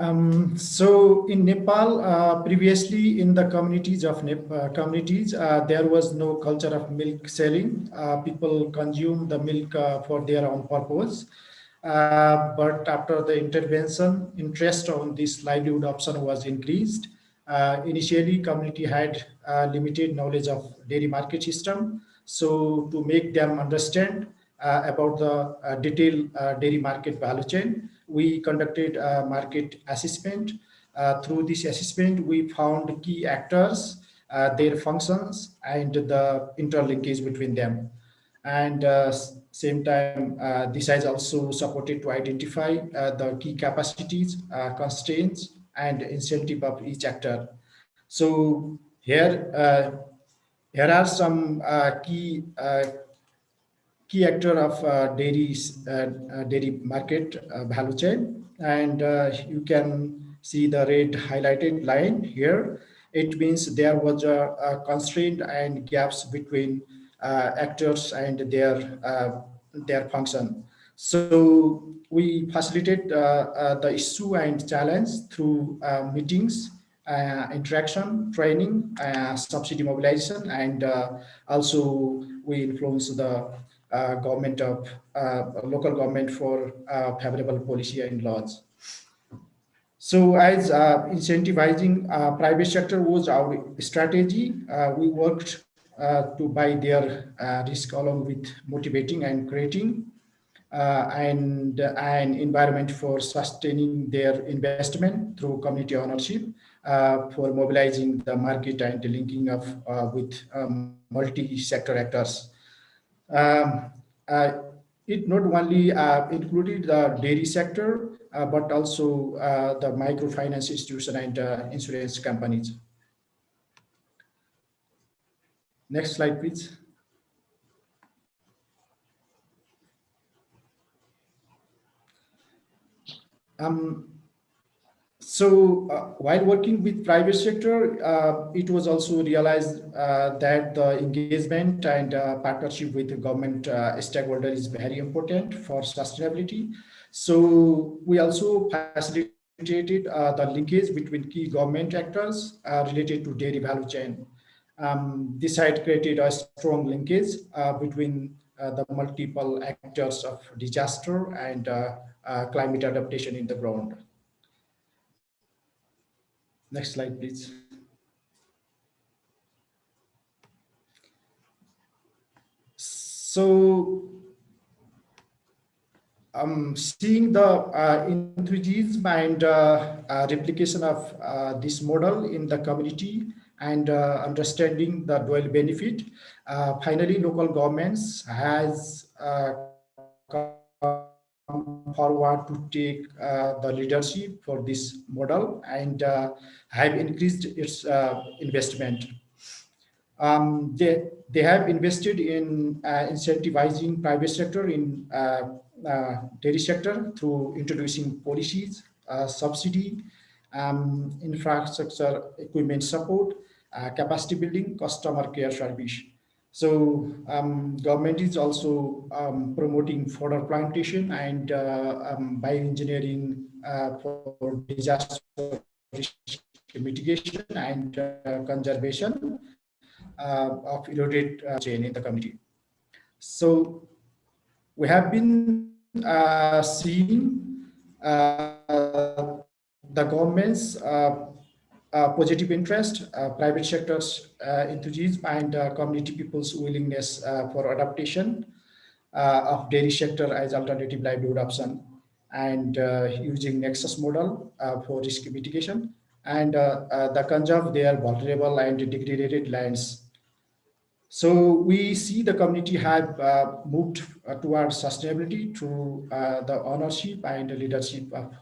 Um, so in Nepal, uh, previously in the communities of Nep uh, communities, uh, there was no culture of milk selling. Uh, people consume the milk uh, for their own purpose. Uh, but after the intervention, interest on this livelihood option was increased. initially, community had limited knowledge of dairy market system. So to make them understand about the detailed dairy market value chain, we conducted a market assessment. Uh, through this assessment, we found key actors, uh, their functions, and the interlinkage between them. And uh, same time, uh, this has also supported to identify uh, the key capacities, uh, constraints, and incentive of each actor. So here, here are some key key actor of uh, dairy uh, uh, dairy market value chain. And you can see the red highlighted line here. It means there was a, a constraint and gaps between actors and their their function. So we facilitate uh, uh, the issue and challenge through uh, meetings, interaction, training, subsidy mobilization, and also we influence the government of uh, local government for uh, favorable policy and laws. So as incentivizing private sector was our strategy, we worked to buy their risk along with motivating and creating uh, and uh, an environment for sustaining their investment through community ownership, uh, for mobilizing the market and the linking of with um, multi-sector actors. Um, uh, it not only uh, included the dairy sector, uh, but also the microfinance institution and insurance companies. Next slide, please. Um, so uh, while working with private sector, uh, it was also realized uh, that the engagement and uh, partnership with the government uh, stakeholder is very important for sustainability. So we also facilitated uh, the linkage between key government actors related to dairy value chain. Um, this had created a strong linkage between the multiple actors of disaster and climate adaptation in the ground. Next slide, please. So um, seeing the uh, enthusiasm and uh, uh, replication of uh, this model in the community and uh, understanding the dual benefit, uh, finally local governments has forward to take uh, the leadership for this model and uh, have increased its uh, investment. Um, they, they have invested in incentivizing private sector in dairy sector through introducing policies, subsidy, um, infrastructure equipment support, capacity building, customer care service. So um, government is also um, promoting fodder plantation and uh, um, bioengineering uh, for disaster mitigation and uh, conservation uh, of eroded uh, chain in the community. So we have been uh, seeing the government's positive interest, uh, private sector's uh, enthusiasm, and community people's willingness for adaptation of dairy sector as alternative livelihood option and using Nexus model for risk mitigation and the conserve their vulnerable and degraded lands. So we see the community have uh, moved uh, towards sustainability through uh, the ownership and leadership of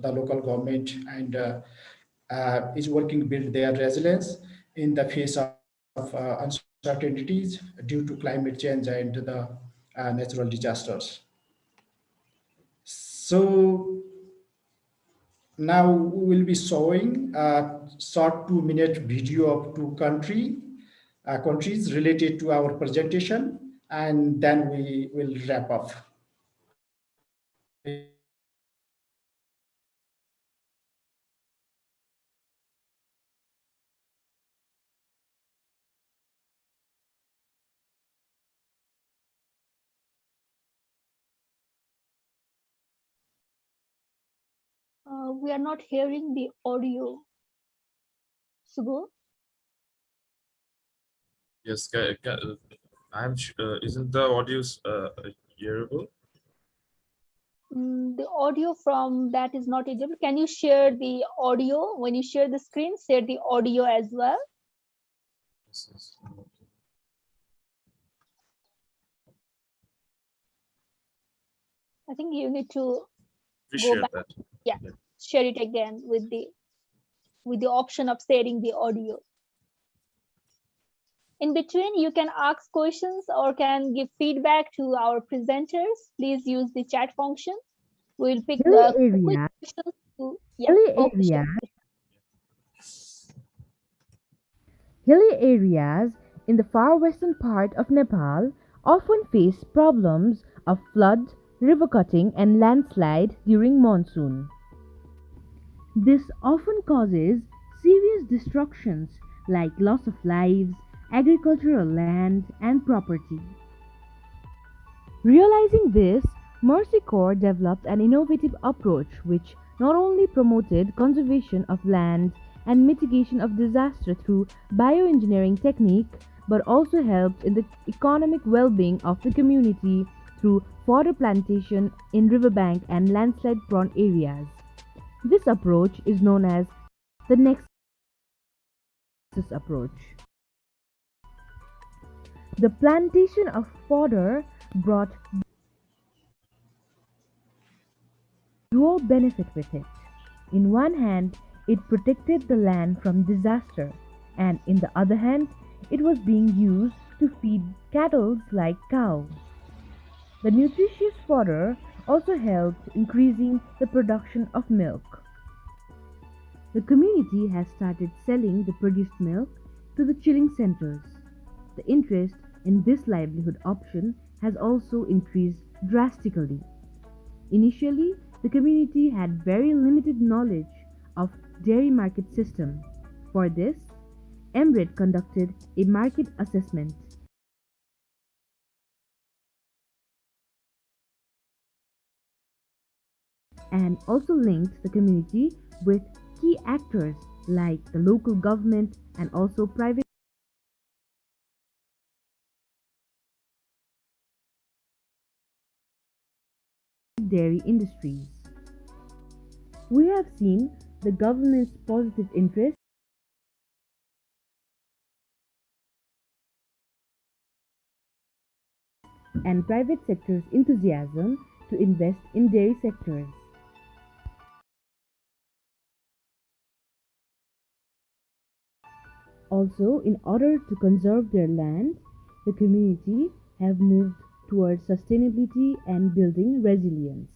the local government and uh, is working build their resilience in the face of, of uh, uncertainties due to climate change and the uh, natural disasters. So now we will be showing a short two minute video of two country, uh, countries related to our presentation, and then we will wrap up. We are not hearing the audio. Subho? Yes, I'm. Uh, isn't the audio uh, hearable? Mm, the audio from that is not able. Can you share the audio when you share the screen? Share the audio as well. Yes, yes. I think you need to We go share back. that. Yeah. Share it again with the with the option of sharing the audio. In between, you can ask questions or can give feedback to our presenters. Please use the chat function. We'll pick the area. questions to yeah, Hilly oh, area. Hilly areas in the far western part of Nepal often face problems of flood, river cutting, and landslide during monsoon. This often causes serious destructions like loss of lives, agricultural land, and property. Realizing this, Mercy Corps developed an innovative approach which not only promoted conservation of land and mitigation of disaster through bioengineering technique, but also helped in the economic well-being of the community through fodder plantation in riverbank and landslide-prone areas. This approach is known as the Nexus approach. The plantation of fodder brought dual benefit with it. In one hand, it protected the land from disaster, and in the other hand, it was being used to feed cattle like cows. The nutritious fodder also helped increasing the production of milk. The community has started selling the produced milk to the chilling centers. The interest in this livelihood option has also increased drastically. Initially, the community had very limited knowledge of dairy market system. For this, MRED conducted a market assessment. And also linked the community with key actors like the local government and also private dairy industries. We have seen the government's positive interest and private sector's enthusiasm to invest in dairy sectors. Also, in order to conserve their land, the community have moved towards sustainability and building resilience.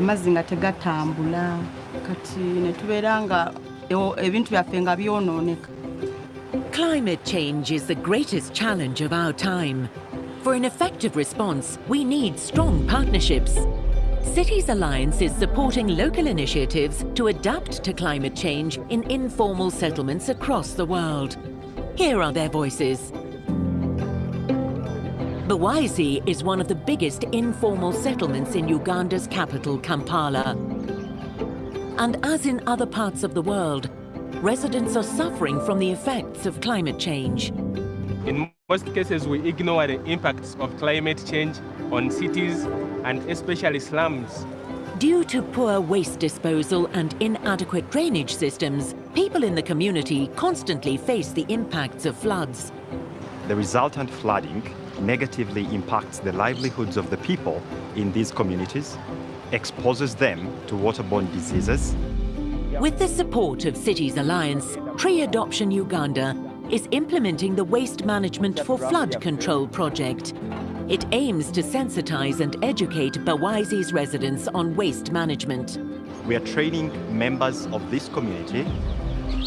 amazzi nga tegatambula kati ne tubeera nga ebintu byaffe nga byonooneka Climate change is the greatest challenge of our time. For an effective response, we need strong partnerships. Cities Alliance is supporting local initiatives to adapt to climate change in informal settlements across the world. Here are their voices. Bwaise is one of the biggest informal settlements in Uganda's capital, Kampala. And as in other parts of the world, residents are suffering from the effects of climate change. In most cases, we ignore the impacts of climate change on cities and especially slums. Due to poor waste disposal and inadequate drainage systems, people in the community constantly face the impacts of floods. The resultant flooding negatively impacts the livelihoods of the people in these communities, exposes them to waterborne diseases, With the support of Cities Alliance, Tree Adoption Uganda is implementing the Waste Management for Flood Control project. It aims to sensitize and educate Bwaise's residents on waste management. we are training members of this community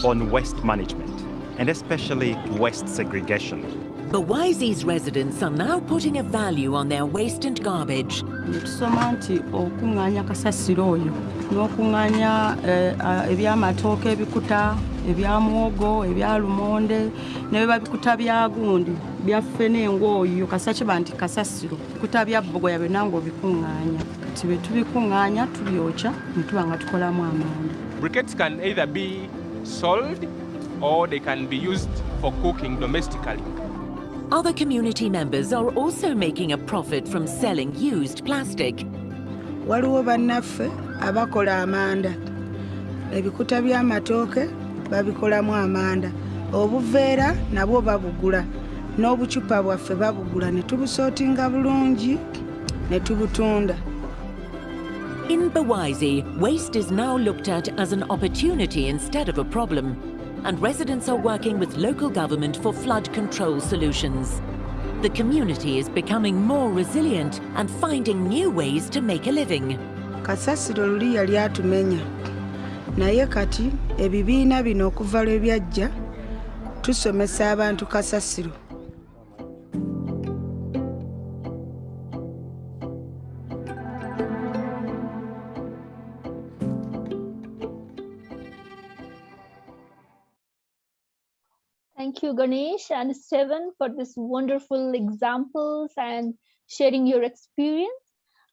on waste management and especially waste segregation. Bawaisi's residents are now putting a value on their waste and garbage. tusoma nti okuŋŋaanya kasasiro oyo n'okuŋŋaanya eh, ah, ebyamatooke ebikuta ebya muwogo ebya lumonde ne biba bikuta bya gundi byaffe n'engooyo kasa kiba nti kasasiro bikuta bya bogoya byonna ng'obikuŋŋaanya kati bwe tubikuŋŋaanya tubyokya ne tuba nga tukolamu amanda Briquettes can either be sold or they can be used for cooking domestically. Other community members are also making a profit from selling used plastic. waliwo bannaffe abakola amanda. Ebikuta by'amatooke babikolamu amanda. Obuveera nabwo babugula n'obucupa bwaffe babugula. Ne tubusootinga bulungi ne tubutunda. In Bwaise, waste is now looked at as an opportunity instead of a problem, and residents are working with local government for flood control solutions. The community is becoming more resilient and finding new ways to make a living. kasasiro luli yali atumenya kati bino tusomesa abantu kasasiro Thank you, Ganesh and Steven, for this wonderful examples and sharing your experience.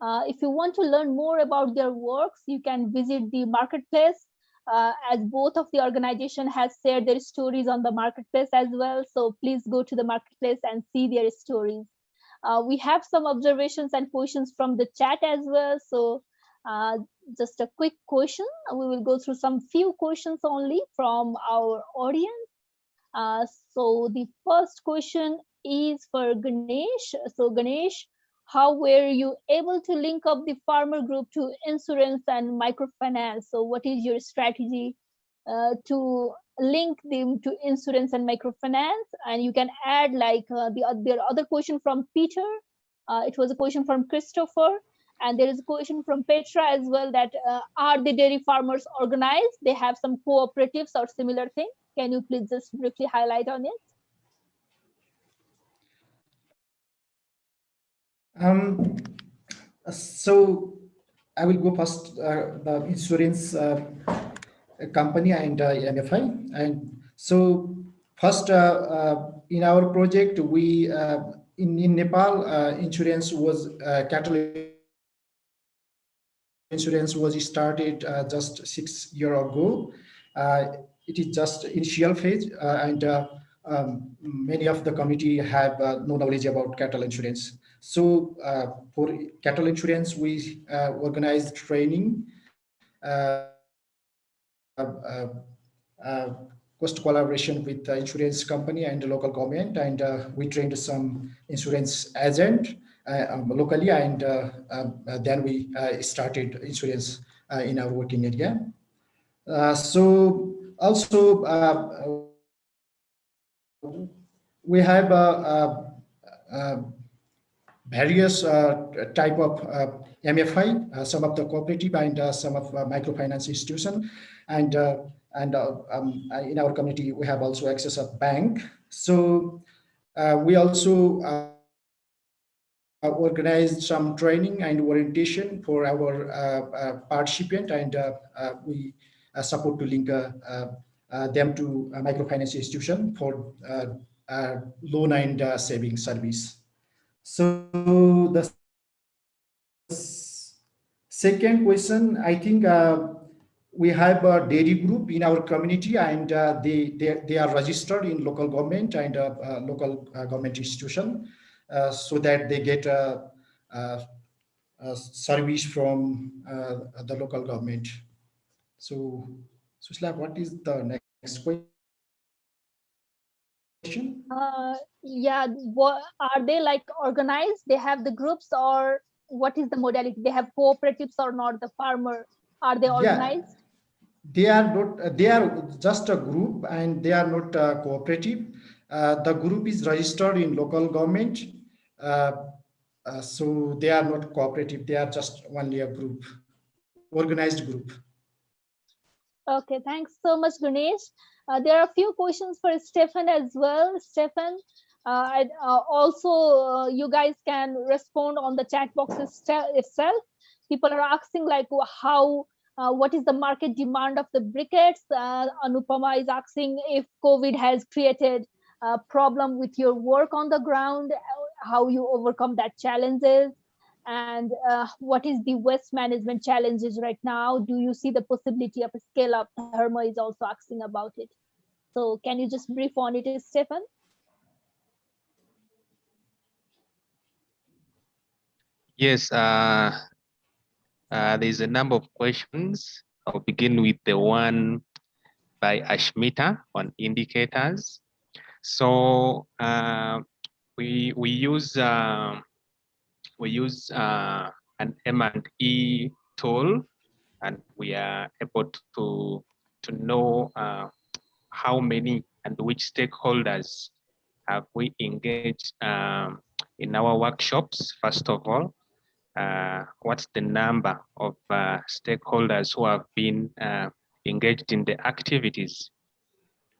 Uh, if you want to learn more about their works, you can visit the marketplace, uh, as both of the organization has shared their stories on the marketplace as well. So please go to the marketplace and see their stories. Uh, we have some observations and questions from the chat as well. So uh, just a quick question. We will go through some few questions only from our audience. Uh, so the first question is for Ganesh. So Ganesh, how were you able to link up the farmer group to insurance and microfinance? So what is your strategy uh, to link them to insurance and microfinance? And you can add like uh, the, the other question from Peter. Uh, it was a question from Christopher. And there is a question from Petra as well that uh, are the dairy farmers organized? They have some cooperatives or similar thing. Can you please just briefly highlight on it? Um, so I will go first, uh, the insurance uh, company and uh, MFI. And so first uh, uh, in our project, we, uh, in, in Nepal, insurance was cattle insurance was started just six year ago. It is just initial phase and um, many of the committee have no knowledge about cattle insurance. So uh, for cattle insurance, we uh, organized training, uh, uh, uh cost collaboration with the insurance company and the local government, and uh, we trained some insurance agent um, locally, and then we started insurance in our working area. so also we have a, a, a various uh, type of uh, MFI, uh, some of the cooperative and some of microfinance institution. And, and um, in our community, we have also access of bank. So we also organized some training and orientation for our uh, participant and uh, uh, we support to link them to microfinance institution for loan and saving service. So the second question, I think uh, we have a dairy group in our community and uh, they, they, they are registered in local government and uh, uh local uh, government institution uh, so that they get a service from the local government. So, Susila, what is the next question? Uh, yeah, what are they like organized? They have the groups or what is the modality? They have cooperatives or not? The farmer are they organized? Yeah. They are not. They are just a group, and they are not uh, cooperative. Uh, the group is registered in local government, uh, uh, so they are not cooperative. They are just only a group, organized group. Okay, thanks so much, Ganesh. Uh, there are a few questions for Stefan as well. Stefan, uh, uh, also uh, you guys can respond on the chat box itself. People are asking like how, uh, what is the market demand of the briquettes? Uh, Anupama is asking if COVID has created a problem with your work on the ground, how you overcome that challenges and uh, what is the waste management challenges right now? Do you see the possibility of a scale up? Herma is also asking about it. So can you just brief on it, Stefan? Yes, uh, uh, there's a number of questions. I'll begin with the one by Ashmita on indicators. So uh, we we use uh, we use uh, an M&E tool, and we are able to to know uh, how many and which stakeholders have we engaged um, in our workshops, first of all. Uh, what's the number of uh, stakeholders who have been uh, engaged in the activities?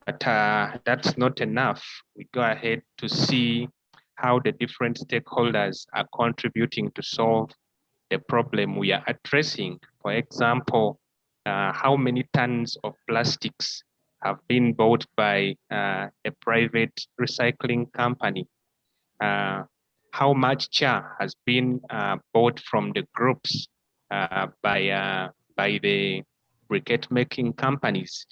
But uh, that's not enough. We go ahead to see how the different stakeholders are contributing to solve the problem we are addressing. For example, uh, how many tons of plastics have been bought by uh, a private recycling company. Uh, how much char has been uh, bought from the groups uh, by, uh, by the briquette making companies.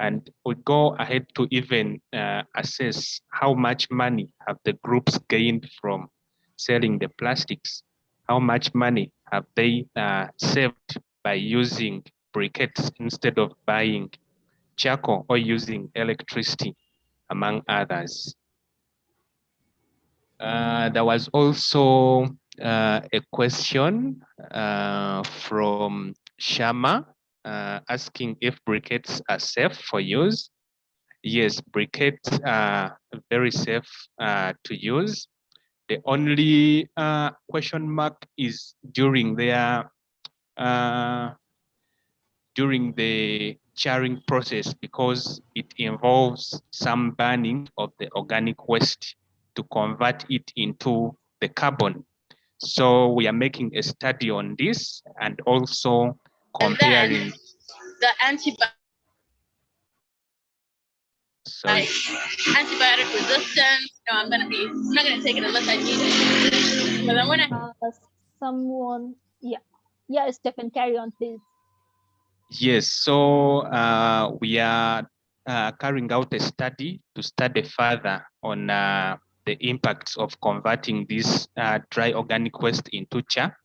And we go ahead to even uh, assess how much money have the groups gained from selling the plastics. How much money have they saved by using briquettes instead of buying charcoal or using electricity. among others. Uh, there was also uh, a question uh, from Shama uh, asking if briquettes are safe for use. Yes, briquettes are very safe uh, to use. The only uh, question mark is during their during the charring process because it involves some burning of the organic waste to convert it into the carbon. So we are making a study on this and also comparing. the antibiotic Sorry. antibiotic resistance. No, I'm gonna be. I'm not gonna take it unless I need it. But I'm gonna. Uh, someone, yeah, yeah, Stephen, carry on, please. Yes, so uh, we are uh, carrying out a study to study further on uh, the impacts of converting this uh, dry organic waste into char,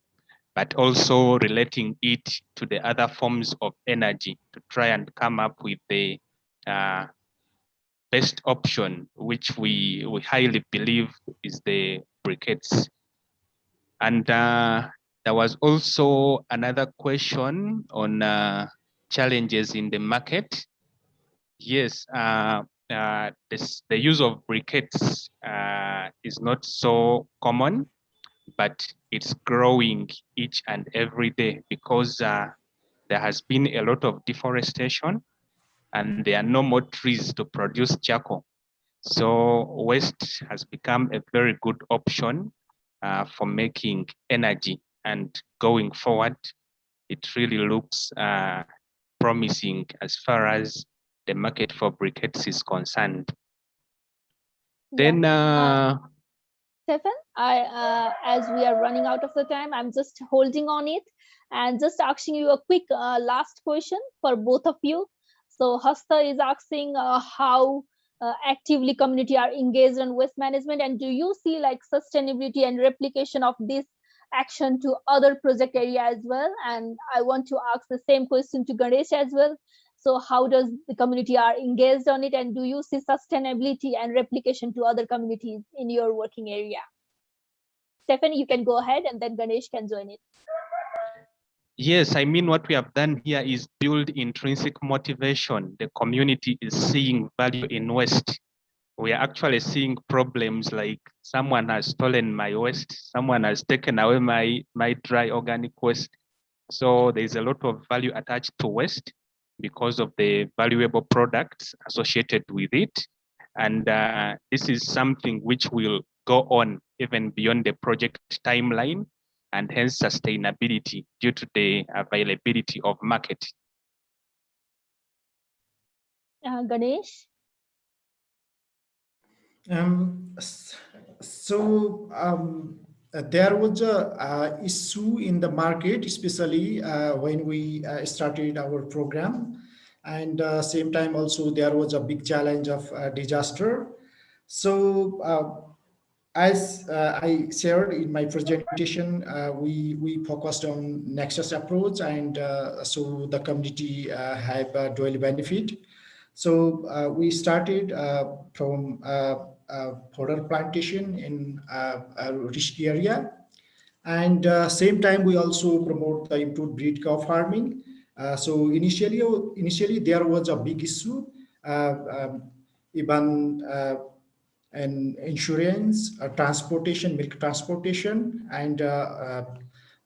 but also relating it to the other forms of energy to try and come up with the uh, best option, which we, we highly believe is the briquettes. And uh, there was also another question on uh, challenges in the market. Yes, uh, uh, this, the use of briquettes uh, is not so common, but it's growing each and every day because uh, there has been a lot of deforestation and there are no more trees to produce charcoal. So waste has become a very good option uh, for making energy and going forward, it really looks uh, promising as far as the market for briquettes is concerned. Then, uh, Stefan, I, uh, as we are running out of the time, I'm just holding on it and just asking you a quick uh, last question for both of you. So Hasta is asking uh, how uh, actively community are engaged in waste management and do you see like sustainability and replication of this action to other project area as well? And i want to ask the same question to ganesh as well. So how does the community are engaged on it and do you see sustainability and replication to other communities in your working area stephanie you can go ahead and then ganesh can join it Yes, I mean, what we have done here is build intrinsic motivation. The community is seeing value in waste. We are actually seeing problems like someone has stolen my waste, someone has taken away my, my dry organic waste. So there's a lot of value attached to waste because of the valuable products associated with it. And uh, this is something which will go on even beyond the project timeline and hence sustainability due to the availability of market. Uh, Ganesh? Um, so um, there was a uh, issue in the market, especially uh, when we uh, started our program. And uh, same time also there was a big challenge of uh, disaster. So uh, as uh, I shared in my presentation, uh, we, we focused on Nexus approach and uh, so the community uh, have a dual benefit. So uh, we started uh, from fodder plantation in a rich area. And same time, we also promote the improved breed cow farming. so initially, initially there was a big issue. Um, even and insurance, uh, transportation, milk transportation, and uh,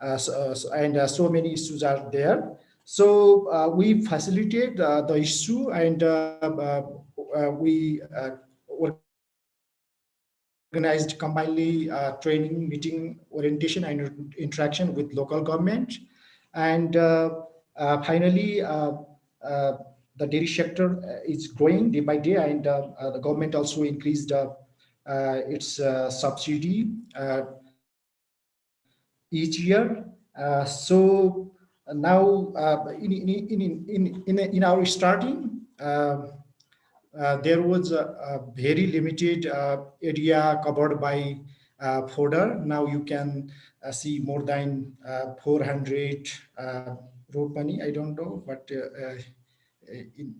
uh, so, and so many issues are there. So we facilitate the issue and we organized combinedly uh, training, meeting, orientation, and interaction with local government. And uh, uh, finally, the dairy sector uh, is growing day by day and uh, uh, the government also increased its subsidy each year. so now in, in, in, in, in, our starting, uh, there was a, very limited uh, area covered by uh, fodder. Now you can see more than 400 ropani. I don't know, but in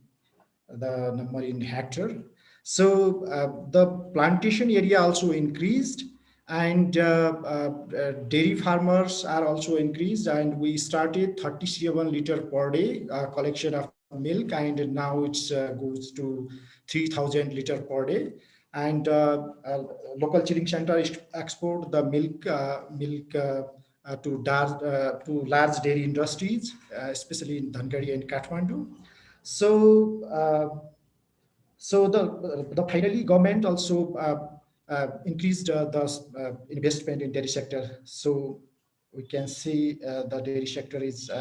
the number in hectare. So uh, the plantation area also increased and uh, uh, uh, dairy farmers are also increased and we started 37 liter per day uh, collection of milk and now it uh, goes to 3000 liter per day and uh, uh, local chilling center export the milk uh, milk uh, uh, to dar- uh, to large dairy industries uh, especially in Dhangadhi and Kathmandu so uh, so the the finally government also uh, uh, increased uh, the uh, investment in dairy sector. So we can see the dairy sector is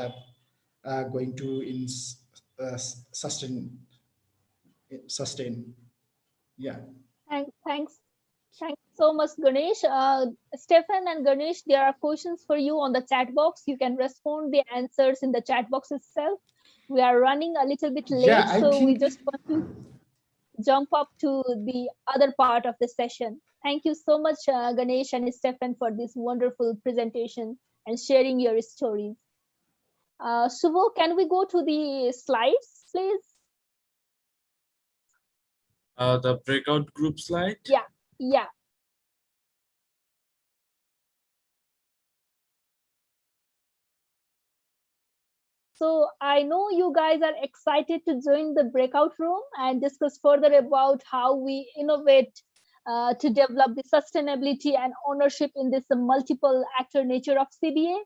going to in, sustain, sustain. Yeah. Thank, thanks. Thanks so much, Ganesh. Uh, Stefan and Ganesh, there are questions for you on the chat box. You can respond the answers in the chat box itself. We are running a little bit late, Yeah, I so we just want to jump up to the other part of the session. Thank you so much, uh, Ganesh and Stefan, for this wonderful presentation and sharing your stories. Uh, Suvo, can we go to the slides, please? Uh, the breakout group slide. Yeah, yeah. So I know you guys are excited to join the breakout room and discuss further about how we innovate uh, to develop the sustainability and ownership in this multiple actor nature of CBA.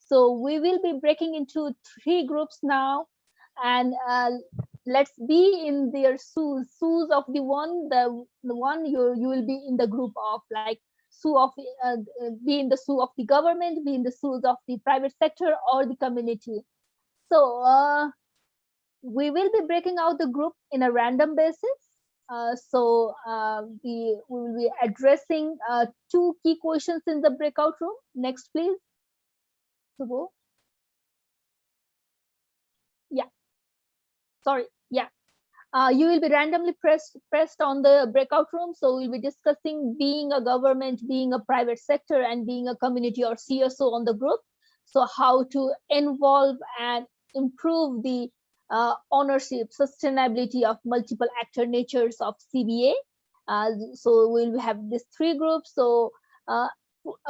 So we will be breaking into three groups now and uh, let's be in their shoes, shoes of the one, the, the one you, you will be in the group of like sue of, uh, be in the sue of the government, be in the shoes of the private sector or the community. So uh, we will be breaking out the group in a random basis. Uh, so uh, we, will be addressing uh, two key questions in the breakout room. Next, please. Subho. Yeah. Sorry. Yeah. Uh, you will be randomly pressed pressed on the breakout room. So we'll be discussing being a government, being a private sector, and being a community or CSO on the group. So how to involve and improve the uh, ownership, sustainability of multiple actor natures of CBA. Uh, so we'll have these three groups. So uh,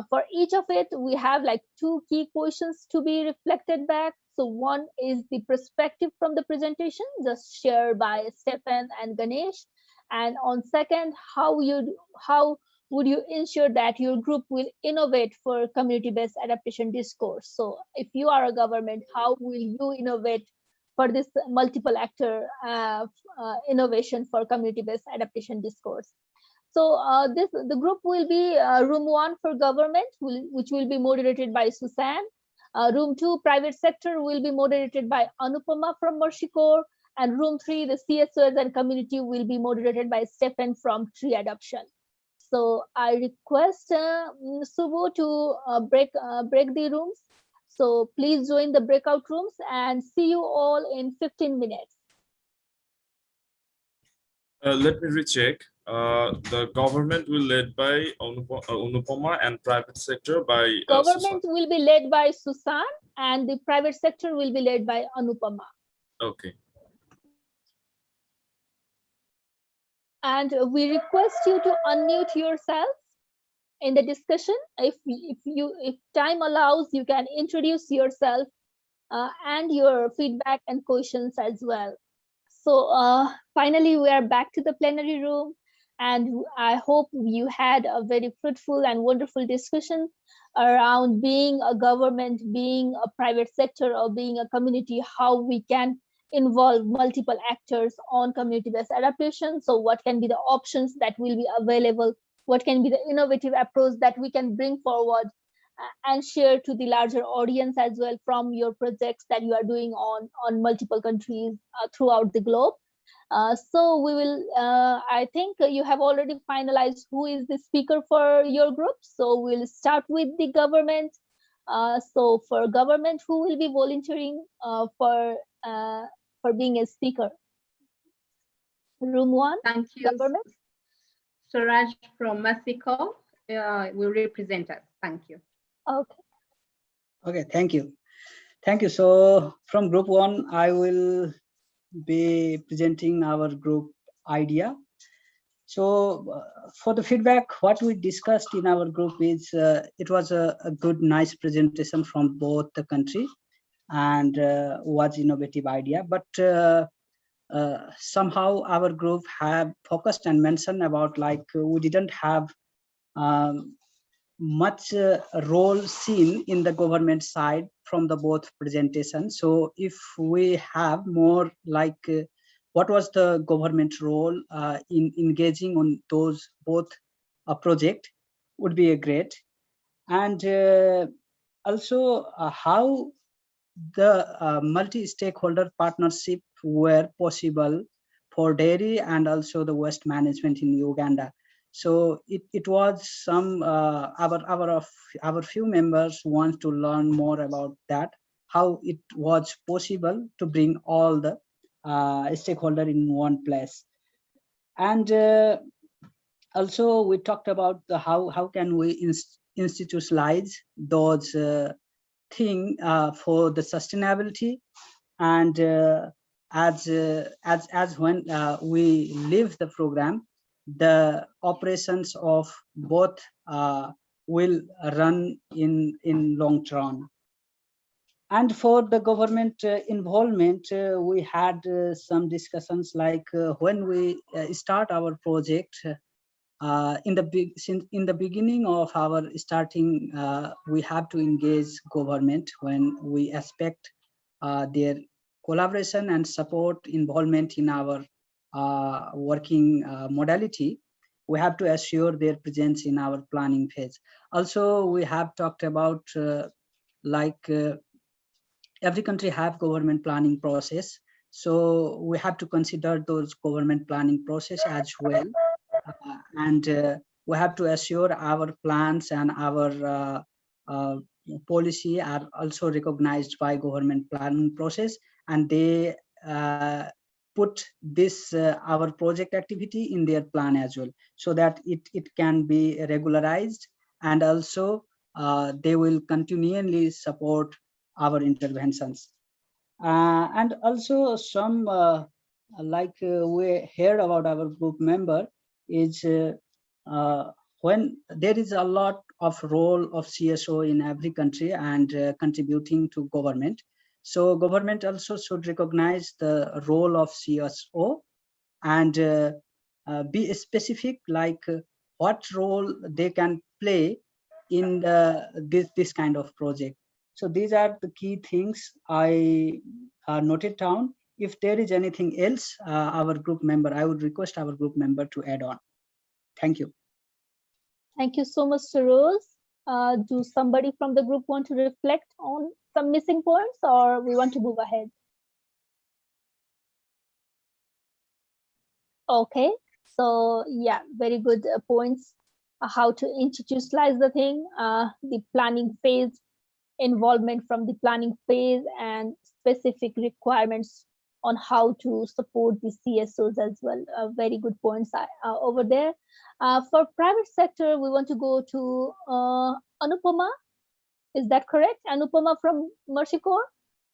for each of it, we have like two key questions to be reflected back. So one is the perspective from the presentation, just shared by Stefan and Ganesh. And on second, how you how would you ensure that your group will innovate for community-based adaptation discourse? So if you are a government, how will you innovate for this multiple actor uh, uh, innovation for community-based adaptation discourse? So uh, this the group will be uh, room one for government, will, which will be moderated by Susan. Uh, room two, private sector, will be moderated by Anupama from Corps. And room three, the CSOs and community will be moderated by Stephen from Tree Adoption. So I request uh, Subu to uh, break uh, break the rooms. So please join the breakout rooms and see you all in 15 minutes. Uh, let me recheck. Uh, the government will led by Anupa- uh, Anupama and private sector by uh, Susan. Government will be led by Susan and the private sector will be led by Anupama. Okay. And we request you to unmute yourself in the discussion. If, if you if time allows, you can introduce yourself uh, and your feedback and questions as well. So uh, finally, we are back to the plenary room. And I hope you had a very fruitful and wonderful discussion around being a government, being a private sector, or being a community, how we can involve multiple actors on community-based adaptation. So what can be the options that will be available? What can be the innovative approach that we can bring forward uh, and share to the larger audience as well from your projects that you are doing on, on multiple countries uh, throughout the globe. Uh, so we will, uh, I think you have already finalized who is the speaker for your group. So we'll start with the government. Uh, so for government, who will be volunteering uh, for uh, for being a speaker? Room one. Thank you. Government. Suraj from Mexico uh, will represent us. Thank you. Okay. Okay, thank you. Thank you. So from group one, I will be presenting our group idea. So uh, for the feedback, what we discussed in our group is uh, it was a, a, good, nice presentation from both the country and uh, was innovative idea. But uh, uh, somehow our group have focused and mentioned about like we didn't have um, much uh, role seen in the government side from the both presentations. So if we have more like what was the government role uh, in engaging on those both uh, project would be a great and uh, also uh, how the uh, multi-stakeholder partnership were possible for dairy and also the waste management in Uganda. So it, it was some uh, our our of our few members want to learn more about that how it was possible to bring all the uh, stakeholder in one place. And uh, also we talked about the how, how can we inst institutionalize those uh, thing uh, for the sustainability and uh, as, uh, as, as when we leave the program, the operations of both will run in, in long term. And for the government uh, involvement, uh, we had uh, some discussions like when we start our project, uh, in the big in the beginning of our starting uh, we have to engage government when we expect uh, their collaboration and support involvement in our working modality we have to assure their presence in our planning phase also we have talked about like every country have government planning process. So we have to consider those government planning process as well. And uh, we have to assure our plans and our uh, uh policy are also recognized by government planning process and they uh, put this uh, our project activity in their plan as well so that it it can be regularized and also they will continually support our interventions. And also some, like uh, we heard about our group member, is uh, uh, when there is a lot of role of CSO in every country and uh, contributing to government. So government also should recognize the role of CSO and be specific like what role they can play in the, this, this kind of project. So these are the key things I uh, noted down. If there is anything else, uh, our group member, I would request our group member to add on. Thank you. Thank you so much, Rose. Uh, do somebody from the group want to reflect on some missing points or we want to move ahead? Okay, so yeah, very good uh, points. Uh, how to institutionalize the thing, uh, the planning phase involvement from the planning phase and specific requirements on how to support the CSOs as well. Uh, very good points uh, over there. Uh, for private sector, we want to go to uh, Anupama. Is that correct? Anupama from Mercy Corps?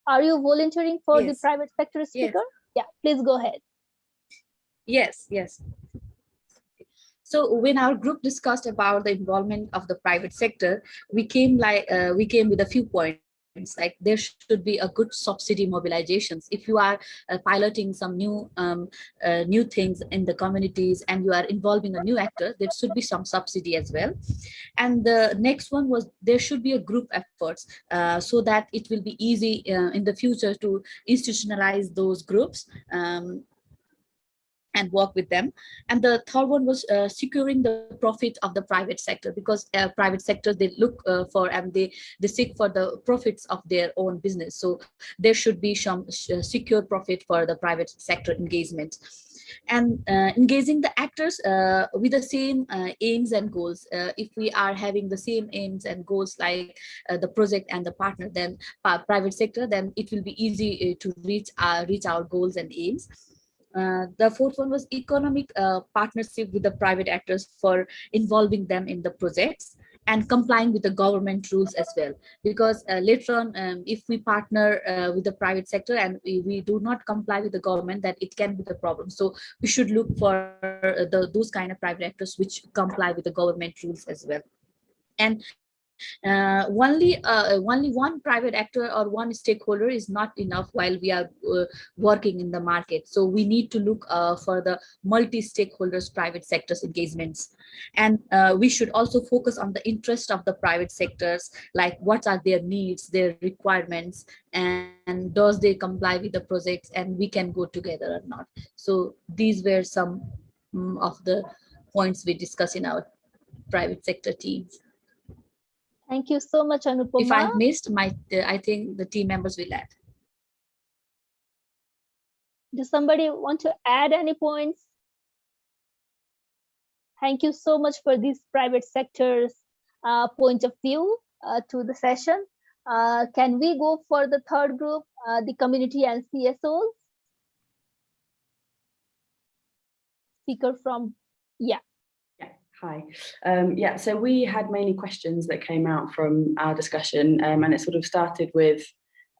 Are you volunteering for yes. the private sector speaker? Yes. Yeah, please go ahead. Yes, yes. So when our group discussed about the involvement of the private sector, we came like uh, we came with a few points like there should be a good subsidy mobilizations. If you are uh, piloting some new um, uh, new things in the communities and you are involving a new actor there should be some subsidy as well. And the next one was there should be a group efforts uh, so that it will be easy uh, in the future to institutionalize those groups. Um, and work with them. And the third one was uh, securing the profit of the private sector because uh, private sector, they look uh, for and they, they seek for the profits of their own business. So there should be some uh, secure profit for the private sector engagement and uh, engaging the actors uh, with the same uh, aims and goals. Uh, if we are having the same aims and goals like uh, the project and the partner, then private sector, then it will be easy to reach reach our goals and aims. Uh, the fourth one was economic uh, partnership with the private actors for involving them in the projects. and complying with the government rules as well because uh, later on um, if we partner uh, with the private sector and we, we do not comply with the government that it can be the problem so we should look for uh, the those kind of private actors which comply with the government rules as well and uh, only uh, only one private actor or one stakeholder is not enough while we are uh, working in the market. So we need to look uh, for the multi stakeholders private sectors engagements. And uh, we should also focus on the interest of the private sectors like what are their needs their requirements and, and does they comply with the projects and we can go together or not. So these were some um, of the points we discuss in our private sector teams Thank you so much, Anupama. If I missed, my I think the team members will add. Does somebody want to add any points? Thank you so much for these private sectors uh, point of view uh, to the session. Uh, can we go for the third group, uh, the community and CSOs? Speaker from, yeah. Hi. Um, yeah, so we had mainly questions that came out from our discussion um, and it sort of started with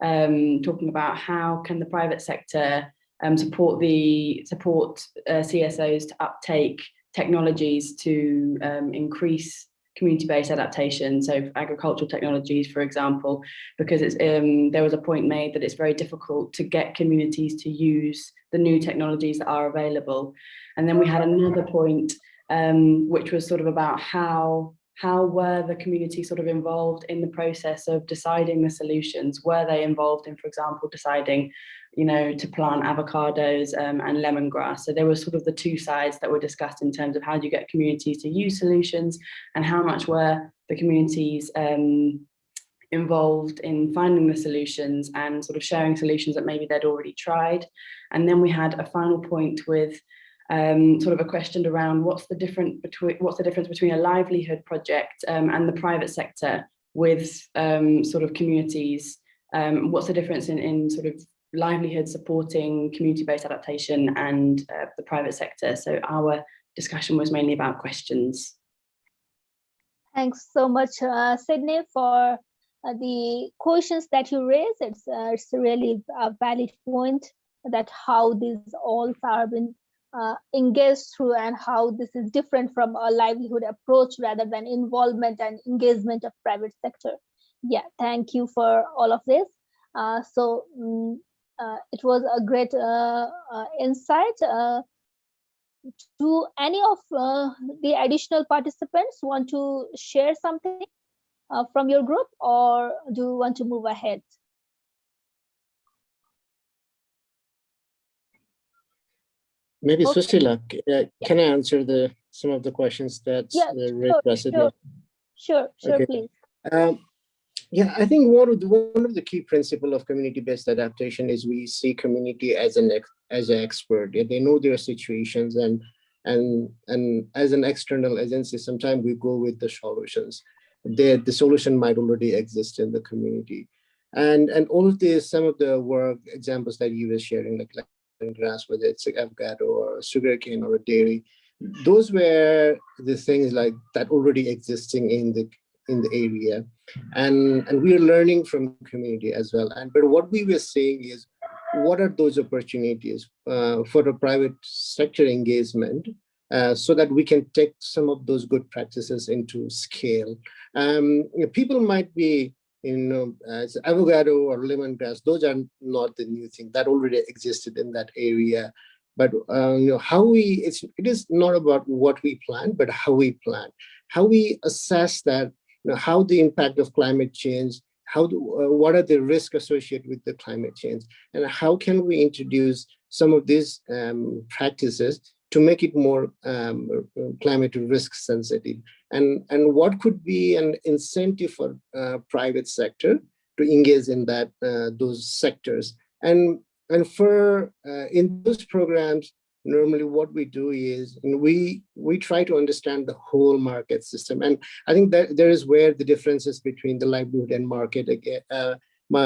um, talking about how can the private sector um, support the support uh, CSOs to uptake technologies to um, increase community-based adaptation, so agricultural technologies, for example, because it's um, there was a point made that it's very difficult to get communities to use the new technologies that are available. And then we had another point um, which was sort of about how how were the community sort of involved in the process of deciding the solutions? Were they involved in, for example, deciding, you know, to plant avocados um, and lemongrass? So there were sort of the two sides that were discussed in terms of how do you get communities to use solutions and how much were the communities um, involved in finding the solutions and sort of sharing solutions that maybe they'd already tried. And then we had a final point with um, sort of a question around what's the different between what's the difference between a livelihood project um, and the private sector with um, sort of communities. Um, what's the difference in, in sort of livelihood supporting community-based adaptation and uh, the private sector? So our discussion was mainly about questions. Thanks so much, uh, Sydney, for uh, the questions that you raised. It's, uh, it's really a valid point that how these all are been uh, engaged through and how this is different from a livelihood approach rather than involvement and engagement of private sector. Yeah, thank you for all of this. Uh, so um, uh, it was a great uh, uh, insight. Uh, do any of the additional participants want to share something from your group or do you want to move ahead? Maybe Okay. Susila, uh, can I answer the, some of the questions that Yeah, uh, sure, sure, sure, sure, Okay. please. Um, yeah, I think one of the one of the key principle of community-based adaptation is we see community as an ex, as an expert. Yeah, They know their situations and and and as an external agency, sometimes we go with the solutions. The the solution might already exist in the community, and and all of this, some of the work examples that you were sharing, like like grass, whether it's like avocado or sugarcane or a dairy, those were the things like that already existing in the in the area. And and we are learning from community as well. And but what we were saying is what are those opportunities uh, for the private sector engagement uh, so that we can take some of those good practices into scale? Um, you know, people might be you know as avocado or lemongrass those are not the new thing that already existed in that area. But uh, you know how we it's it is not about what we plan but how we plan how we assess that you know, how the impact of climate change, how do, uh, what are the risks associated with the climate change, and how can we introduce some of these um, practices to make it more um, climate risk sensitive, and and what could be an incentive for uh, private sector to engage in that uh, those sectors, and and for uh, in those programs normally what we do is we we try to understand the whole market system. And i think that there is where the differences between the livelihood and market uh,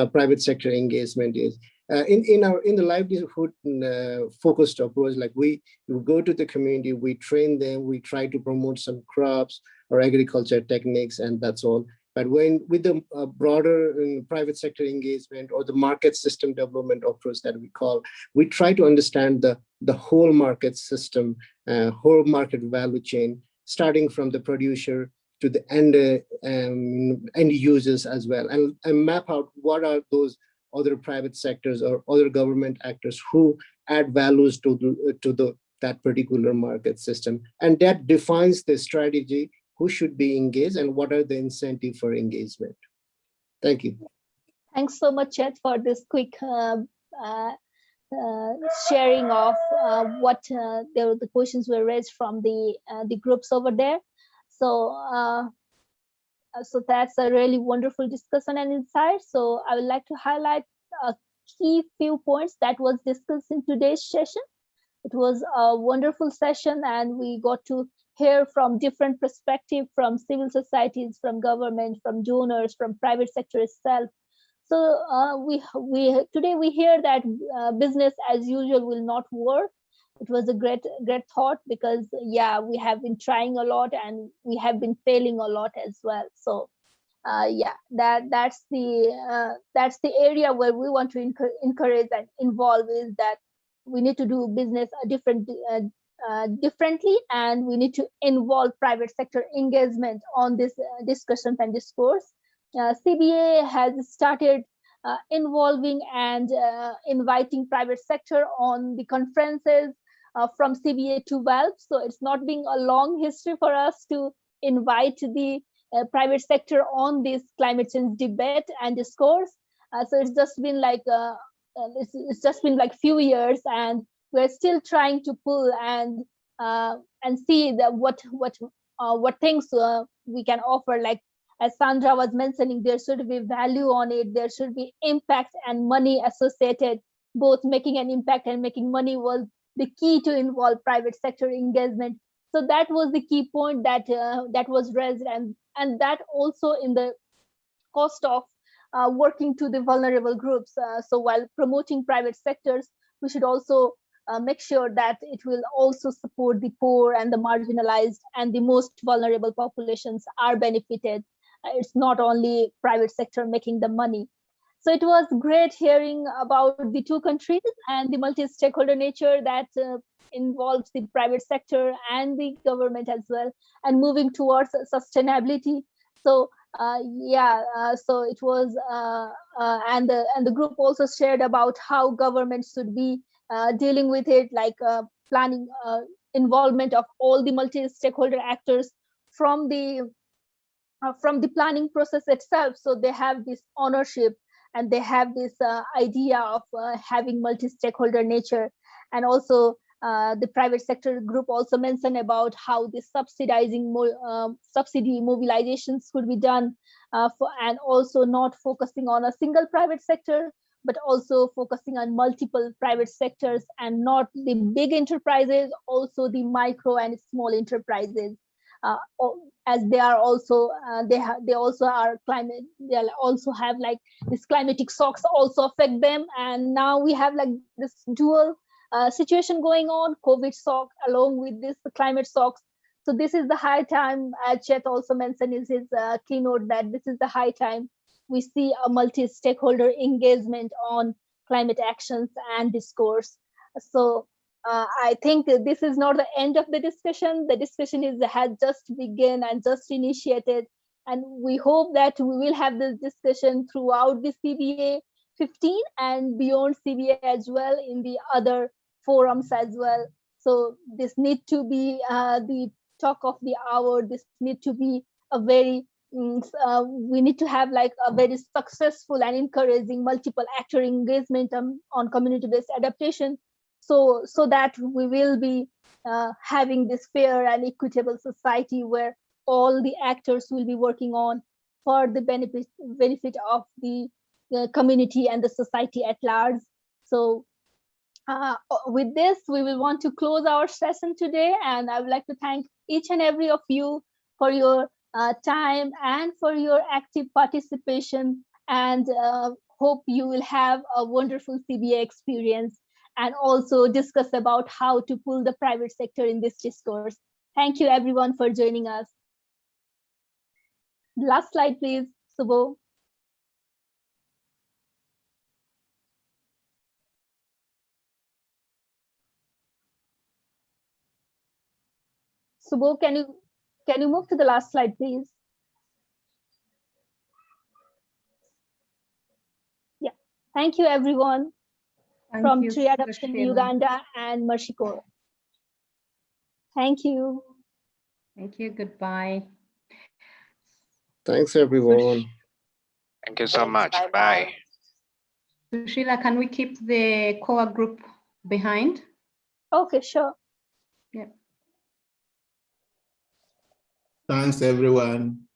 private sector engagement is uh, in in our in the livelihood uh, focused approach like we, we go to the community we train them we try to promote some crops or agriculture techniques and that's all. But when with the uh, broader um, private sector engagement or the market system development approach that we call we try to understand the the whole market system uh, whole market value chain starting from the producer to the end uh, um, end users as well and, and map out what are those other private sectors or other government actors who add values to the, to the that particular market system. And that defines the strategy, who should be engaged and what are the incentive for engagement. Thank you. Thanks so much, Chet, for this quick uh, uh, uh, sharing of uh, what uh, the, the questions were raised from the uh, the groups over there. So so that's a really wonderful discussion and insight. So I would like to highlight a key few points that was discussed in today's session. It was a wonderful session and we got to hear from different perspectives from civil societies, from government, from donors, from private sector itself. So uh, we we today we hear that uh, business as usual will not work it was a great great thought because yeah we have been trying a lot and we have been failing a lot as well. So uh, yeah that that's the uh, that's the area where we want to encourage and involve is that we need to do business different uh, uh, differently and we need to involve private sector engagement on this uh, discussions and discourse. Uh, cba has started involving and inviting private sector on the conferences uh, from CBA to VALP. So it's not being a long history for us to invite the uh, private sector on this climate change debate and discourse. Uh, so it's just been like uh, uh, it's, it's, just been like few years, and we're still trying to pull and uh, and see that what what what things we can offer. Like as Sandra was mentioning, there should be value on it. There should be impact and money associated. Both making an impact and making money was the key to involve private sector engagement. So that was the key point that uh, that was raised, and and that also in the cost of uh, working to the vulnerable groups. Uh, so while promoting private sectors, we should also uh, make sure that it will also support the poor and the marginalized and the most vulnerable populations are benefited. Uh, it's not only private sector making the money. So it was great hearing about the two countries and the multi-stakeholder nature that uh, involves the private sector and the government as well, and moving towards sustainability. So uh, yeah, uh, so it was, uh, uh, and the and the group also shared about how government should be uh, dealing with it, like planning involvement of all the multi-stakeholder actors from the from the planning process itself. So they have this ownership and they have this uh, idea of uh, having multi-stakeholder nature. And also uh, the private sector group also mentioned about how the subsidizing um, subsidy mobilizations could be done uh, for, and also not focusing on a single private sector but also focusing on multiple private sectors and not the big enterprises also the micro and small enterprises. Uh, as they are also uh, they have they also are climate they also have like this climatic shocks also affect them. And now we have like this dual uh, situation going on covid shock along with this climate shocks. So this is the high time as chet also mentioned in his uh, keynote that this is the high time we see a multi-stakeholder engagement on climate actions and discourse. So uh, I think this is not the end of the discussion. The discussion is has just begun and just initiated. And we hope that we will have this discussion throughout the CBA 15 and beyond CBA as well in the other forums as well. So this need to be uh, the talk of the hour. This need to be a very mm, uh, we need to have like a very successful and encouraging multiple actor engagement on, on community-based adaptation so so that we will be uh, having this fair and equitable society where all the actors will be working on for the benefit benefit of the, community and the society at large. So uh, with this we will want to close our session today and i would like to thank each and every of you for your uh, time and for your active participation and uh, hope you will have a wonderful CBA experience and also discuss about how to pull the private sector in this discourse. Thank you everyone for joining us. Last slide, please, Subo. Subo, can you can you move to the last slide, please? Yeah, thank you everyone Thank from you, Tree Adoption Susila. Uganda and Mercy Thank you. Thank you. Goodbye. Thanks, everyone. Thank you so much. Bye. Susila, can we keep the core group behind? Okay, sure. Yeah. Thanks, everyone.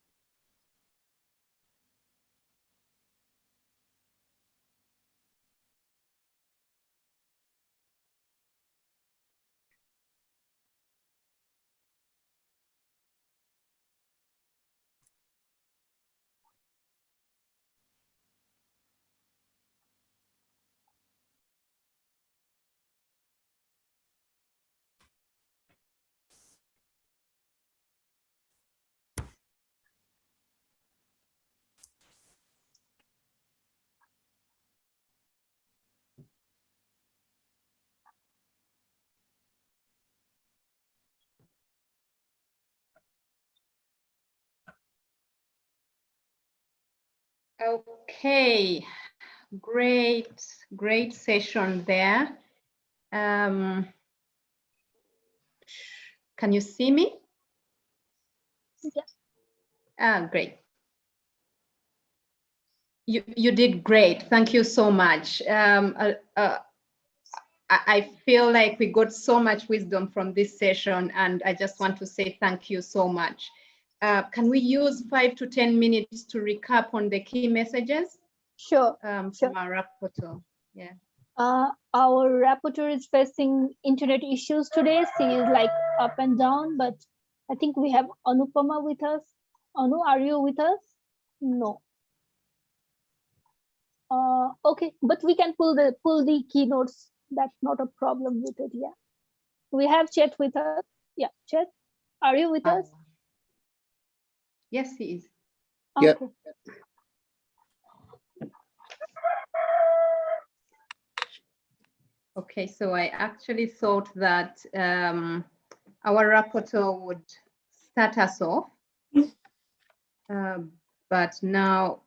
Okay, great, great session there. Um, can you see me? Yes. Ah, great. You, you did great. Thank you so much. Um, uh, uh, I, I feel like we got so much wisdom from this session, and I just want to say thank you so much. Uh, can we use five to 10 minutes to recap on the key messages? Sure. Um, from our rapporteur. Yeah. Uh, our rapporteur is facing internet issues today. She is like up and down, but I think we have Anupama with us. Anu, are you with us? No. Uh, okay, but we can pull the pull the keynotes. That's not a problem with it. Yeah. We have Chet with us. Yeah, Chet, are you with us? Yes, he is. Yeah. Okay. Okay, so I actually thought that um, our rapporteur would start us off. Uh, but now,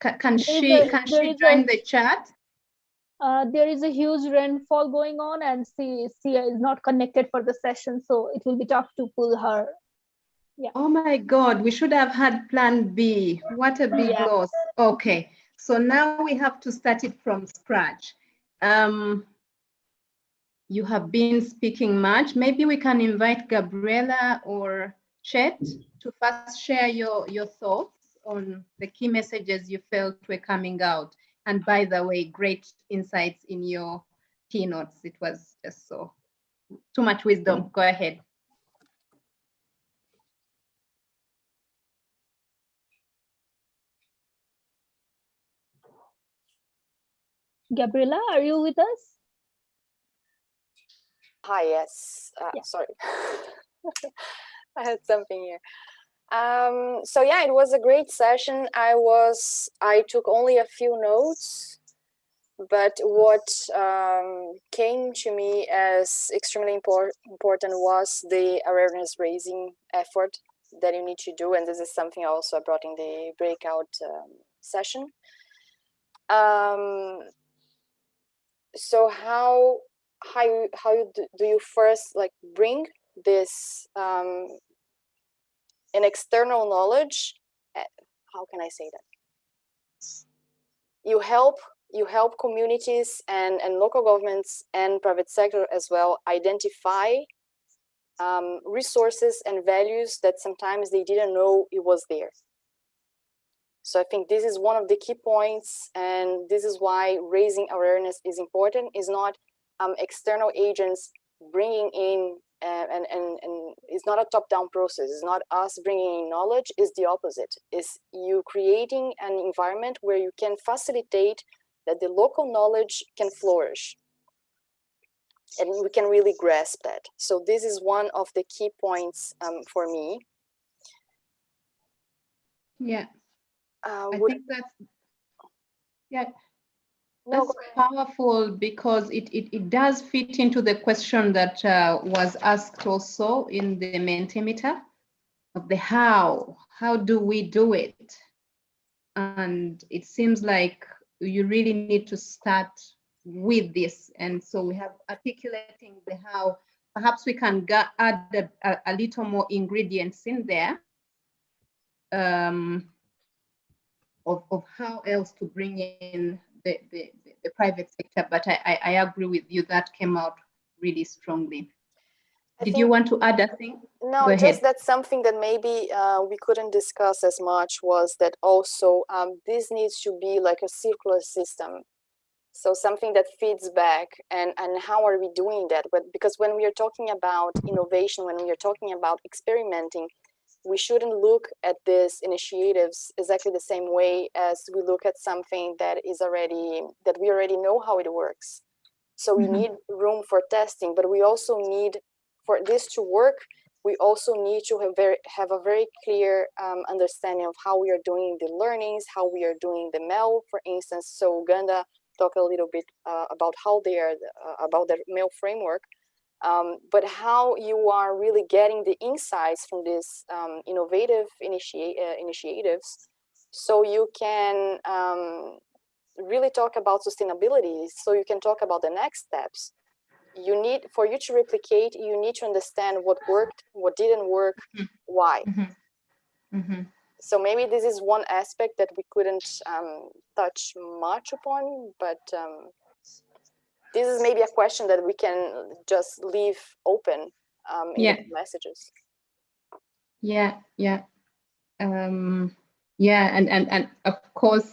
ca- can There is she, a- can she join a- the chat? Uh, there is a huge rainfall going on and she, she is not connected for the session, so it will be tough to pull her. Yeah. Oh my God, we should have had plan B. What a big Yeah. loss. Okay, so now we have to start it from scratch. Um, you have been speaking much. Maybe we can invite Gabriela or Chet to first share your, your thoughts on the key messages you felt were coming out. And by the way, great insights in your keynotes. It was just so, too much wisdom. Go ahead. Gabriela, are you with us? Hi, yes. Uh, Sorry. *laughs* I had something here. Um, so yeah, it was a great session. I was, I took only a few notes, but what um, came to me as extremely import, important was the awareness raising effort that you need to do. And this is something I also I brought in the breakout um, session. Um, so how how you how you do, do you first like bring this um an external knowledge uh, how can i say that? You help you help communities and and local governments and private sector as well identify um, resources and values that sometimes they didn't know it was there so I think this is one of the key points, and this is why raising awareness is important. Is not um, external agents bringing in and, and, and, and it's not a top-down process. It's not us bringing in knowledge, it's the opposite. It's you creating an environment where you can facilitate that the local knowledge can flourish. And we can really grasp that. So this is one of the key points um, for me. Yeah. Uh, I would- think that's yeah. No, That's powerful because it, it, it does fit into the question that uh, was asked also in the Mentimeter of the how. How do we do it? And it seems like you really need to start with this. And so we have articulating the how. Perhaps we can add a, a, a little more ingredients in there um, of, of how else to bring in the, the, the private sector, but I, I, I agree with you, that came out really strongly. Did you want to add a thing? No, just ahead. that something that maybe uh, we couldn't discuss as much was that also um, this needs to be like a circular system. So something that feeds back and, and how are we doing that? But because when we are talking about innovation, when we are talking about experimenting, we shouldn't look at these initiatives exactly the same way as we look at something that is already, that we already know how it works. So we Mhm. need room for testing, but we also need, for this to work, we also need to have very have a very clear um, understanding of how we are doing the learnings, how we are doing the MEL, for instance. So Uganda talk a little bit uh, about how they are uh, about the MEL framework, um, but how you are really getting the insights from these um, innovative initiate uh, initiatives, so you can um, really talk about sustainability. So you can talk about the next steps you need for you to replicate you need to understand what worked what didn't work why Mhm. so maybe this is one aspect that we couldn't um, touch much upon but um, this is maybe a question that we can just leave open um, in Yeah. messages Yeah, yeah. Um, yeah, and, and, and of course,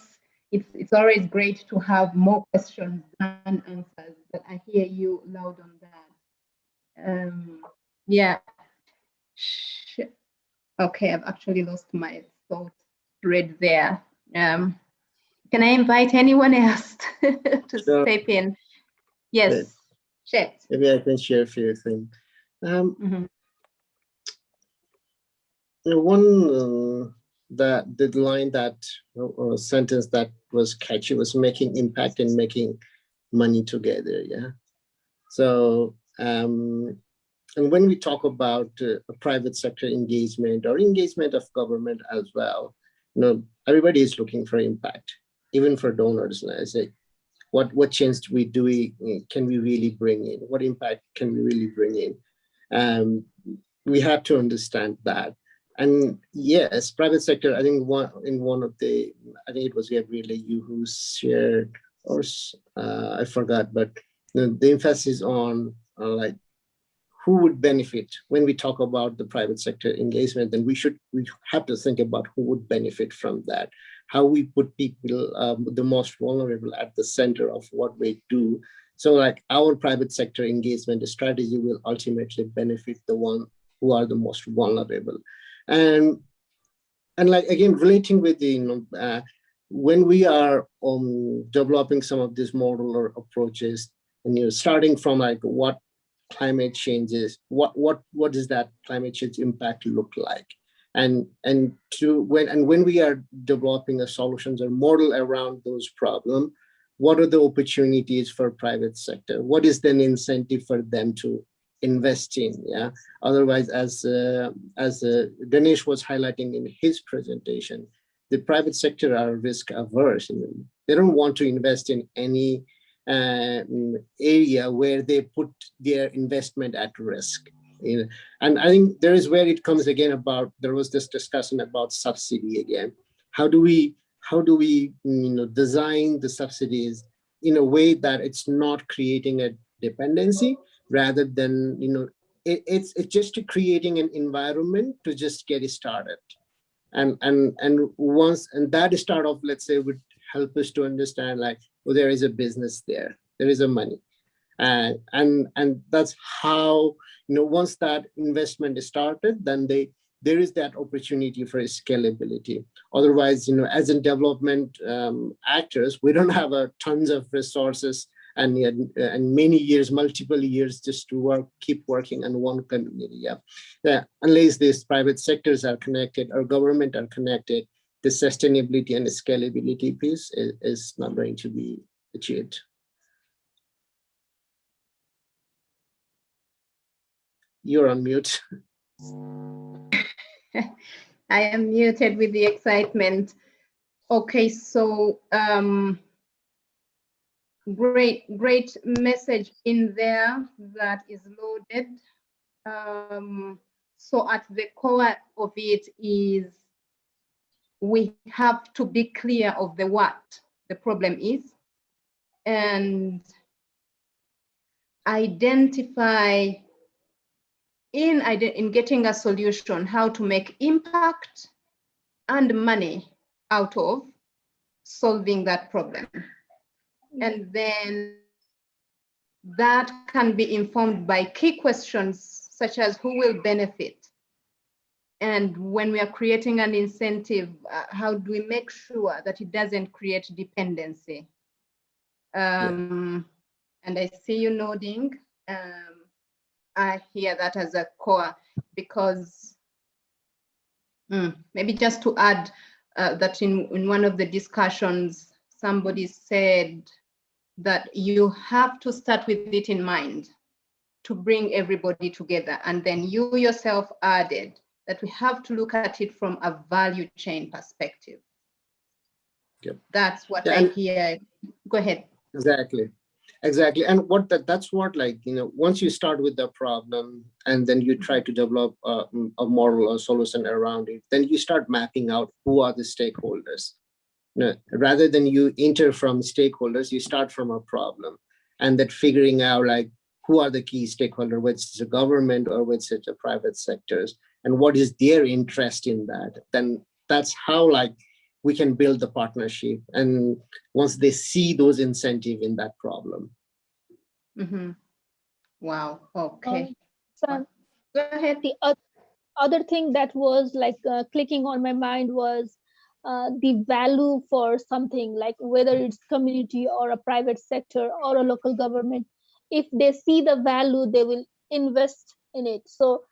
it's, it's always great to have more questions than answers, but I hear you loud on that. Um, yeah. Sh- Okay, I've actually lost my thought thread there. Um, can I invite anyone else *laughs* to Sure. step in? Yes, Chet. Maybe I can share a few things. Um, Mhm. one uh, that the line that or sentence that was catchy was making impact and making money together. Yeah. So um, and when we talk about uh, a private sector engagement or engagement of government as well, you know, everybody is looking for impact, even for donors. And I say, what what change do we do we can we really bring in? What impact can we really bring in? Um, we have to understand that. And yes, private sector, I think one in one of the, I think it was Gabriela, you who shared, or uh, I forgot, but the, the emphasis on uh, like who would benefit when we talk about the private sector engagement, then we should, we have to think about who would benefit from that. How we put people, um, the most vulnerable at the center of what we do. So like our private sector engagement strategy will ultimately benefit the one who are the most vulnerable. And and like again relating with the you know uh, when we are um developing some of these modular approaches and you're starting from like what climate changes what what what does that climate change impact look like? And and to when and when we are developing a solutions or model around those problems what are the opportunities for private sector? What is then incentive for them to invest in yeah? Otherwise as uh, as uh, ganesh was highlighting in his presentation the private sector are risk averse they don't want to invest in any Um, area where they put their investment at risk. And i think there is where it comes again about there was this discussion about subsidy again. How do we how do we you know design the subsidies in a way that it's not creating a dependency rather than you know it, it's it's just creating an environment to just get it started. And and and once and that start off let's say would help us to understand like well there is a business there there is a money And, and, and that's how, you know, once that investment is started, then they, there is that opportunity for scalability. Otherwise, you know, as in development um, actors, we don't have a tons of resources and, and many years, multiple years just to work, keep working on one community. Yeah. yeah. Unless these private sectors are connected or government are connected, the sustainability and scalability piece is, is not going to be achieved. You're on mute. *laughs* I am muted with the excitement. Okay, so um, great, great message in there that is loaded. Um, so at the core of it is we have to be clear of the what the problem is and identify in, in getting a solution how to make impact and money out of solving that problem. And then that can be informed by key questions such as who will benefit? And when we are creating an incentive, uh, how do we make sure that it doesn't create dependency? Um, yeah. And I see you nodding. Um, I hear that as a core because mm, maybe just to add uh, that in, in one of the discussions, somebody said that you have to start with it in mind to bring everybody together. And then you yourself added that we have to look at it from a value chain perspective. Yep. That's what Yeah, I hear. Go ahead. Exactly. Exactly. And what that that's what like, you know, once you start with the problem and then you try to develop a, a model or solution around it, then you start mapping out who are the stakeholders. You know, rather than you enter from stakeholders, you start from a problem and then figuring out like who are the key stakeholders, whether it's the government or whether it's the private sectors and what is their interest in that. Then that's how like we can build the partnership and once they see those incentive in that problem. Mm -hmm. Wow, okay. Um, so Go ahead. the oth- other thing that was like uh, clicking on my mind was uh, the value for something like whether it's community or a private sector or a local government if they see the value they will invest in it so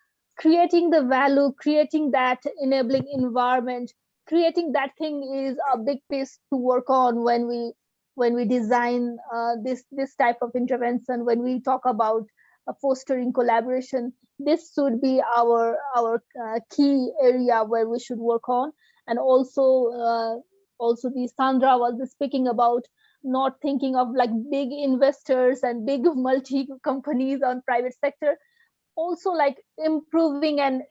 creating the value creating that enabling environment creating that thing is a big piece to work on when we when we design uh, this this type of intervention when we talk about uh, fostering collaboration. This should be our our uh, key area where we should work on. And also uh, also the sandra was speaking about not thinking of like big investors and big *laughs* multi companies on private sector also like improving and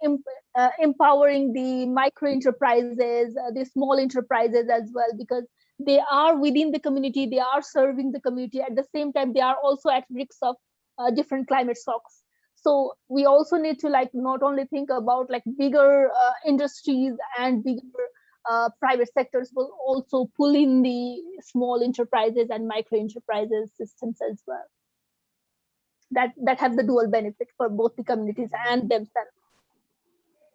uh, empowering the micro enterprises uh, the small enterprises as well because they are within the community they are serving the community. At the same time they are also at risk of uh, different climate shocks. So we also need to like not only think about like bigger uh, industries and bigger uh, private sectors will also pull in the small enterprises and micro enterprises systems as well that that have the dual benefit for both the communities and themselves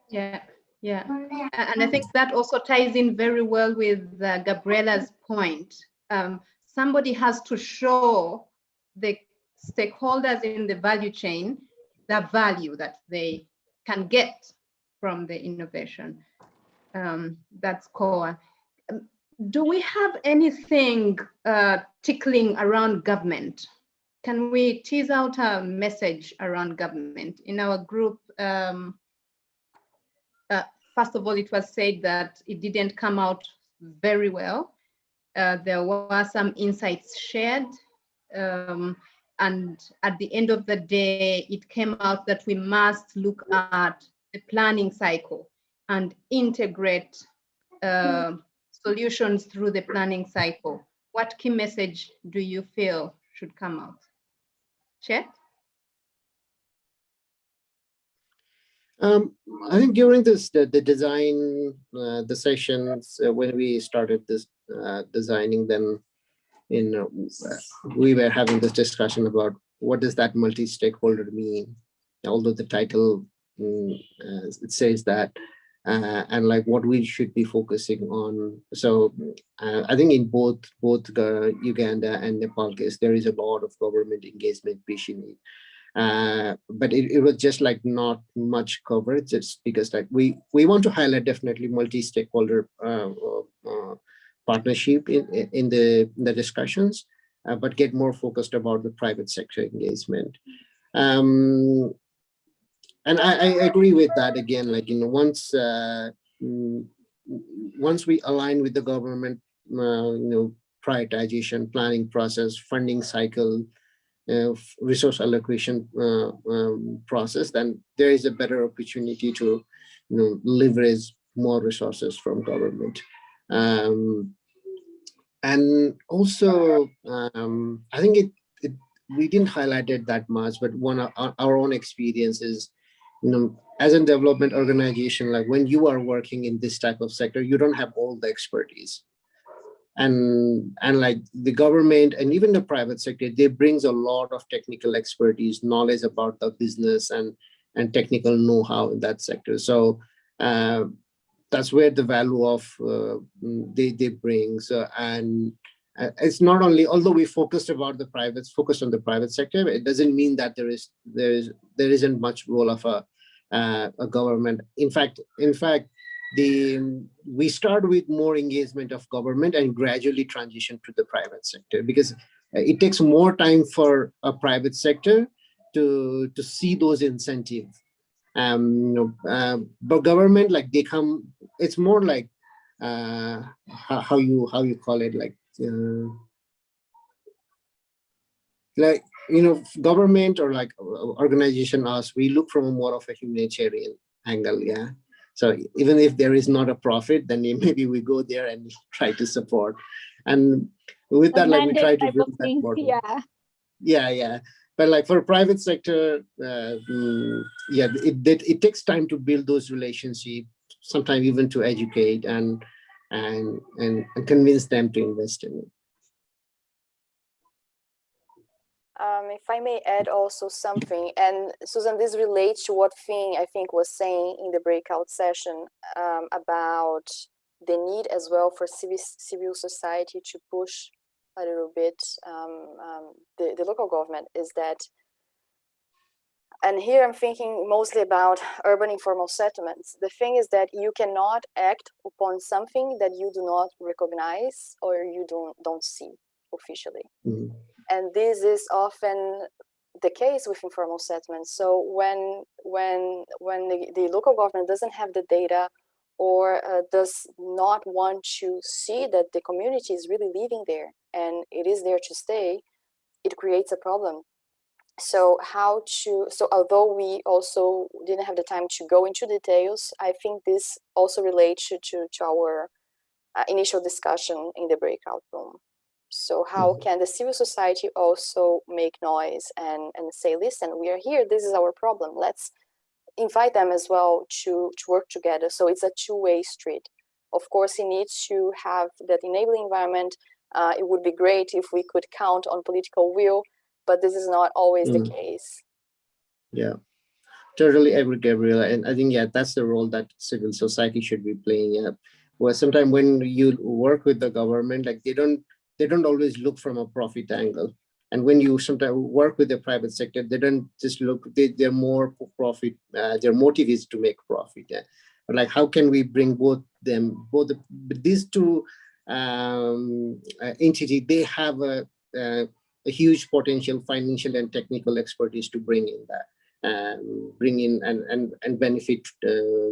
Yeah, yeah. And I think that also ties in very well with uh, Gabriela's point. Um, somebody has to show the stakeholders in the value chain the value that they can get from the innovation. Um, that's core. Um, Do we have anything uh, tickling around government? Can we tease out a message around government? In our group, um, uh, first of all, it was said that it didn't come out very well. Uh, there were some insights shared. um, and at the end of the day, it came out that we must look at the planning cycle and integrate uh, solutions through the planning cycle. What key message do you feel should come out? Chet? Um, I think during this, the, the design, uh, the sessions, uh, when we started this uh, designing them, in, uh, we were having this discussion about what does that multi-stakeholder mean? Although the title uh, it says that, uh, and like what we should be focusing on. So uh, I think in both both uh, Uganda and Nepal case, there is a lot of government engagement Bishini. Uh, but it, it was just like not much coverage just because like we we want to highlight definitely multi-stakeholder uh, uh, partnership in, in the in the discussions but get more focused about the private sector engagement um, and I, I, agree with that again like you know once uh, mm, once we align with the government uh, you know prioritization planning process funding cycle uh, resource allocation uh, um, process, then there is a better opportunity to you know, leverage more resources from government. Um, and also, um, I think it, it, we didn't highlight it that much, but one of our, our own experiences, you know, as a development organization, like when you are working in this type of sector, you don't have all the expertise. And and like the government and even the private sector they brings a lot of technical expertise knowledge about the business and and technical know-how in that sector. So uh, that's where the value of uh, they they bring. So and uh, it's not only although we focused about the private focused on the private sector it doesn't mean that there is there is there isn't much role of a uh, a government. In fact in fact the we start with more engagement of government and gradually transition to the private sector because it takes more time for a private sector to to see those incentives. Um you know uh, but government like they come it's more like uh how, how you how you call it like uh, like you know government or like organization us we look from more of a humanitarian angle yeah so even if there is not a profit, then *laughs* maybe we go there and *laughs* try to support. And with that, like we try to build that model. Yeah. Yeah, yeah. But like for private sector, uh, mm, yeah, it, it it takes time to build those relationships. Sometimes even to educate and and and, and convince them to invest in it. Um, if I may add also something, and Susan, this relates to what Finn, I think, was saying in the breakout session um, about the need as well for civil, civil society to push a little bit um, um, the, the local government is that, and here I'm thinking mostly about urban informal settlements. The thing is that you cannot act upon something that you do not recognize or you don't, don't see officially. Mm -hmm and this is often the case with informal settlements. So when when when the, the local government doesn't have the data or uh, does not want to see that the community is really living there and it is there to stay, it creates a problem. So how to, so although we also didn't have the time to go into details, I think this also relates to, to, to our uh, initial discussion in the breakout room. So how mm -hmm. can the civil society also make noise and, and say, listen, we are here, this is our problem. Let's invite them as well to, to work together. So it's a two-way street. Of course, it needs to have that enabling environment. Uh, it would be great if we could count on political will, but this is not always mm. the case. Yeah, totally agree, Gabriela. And I think, yeah, that's the role that civil society should be playing. Yeah. Well, sometimes when you work with the government, like they don't they don't always look from a profit angle. And when you sometimes work with the private sector, they don't just look, they, they're more profit, uh, their motive is to make profit. Yeah? Like, how can we bring both them, both the, these two um, uh, entities, they have a, a, a huge potential financial and technical expertise to bring in that bring in and and and benefit uh,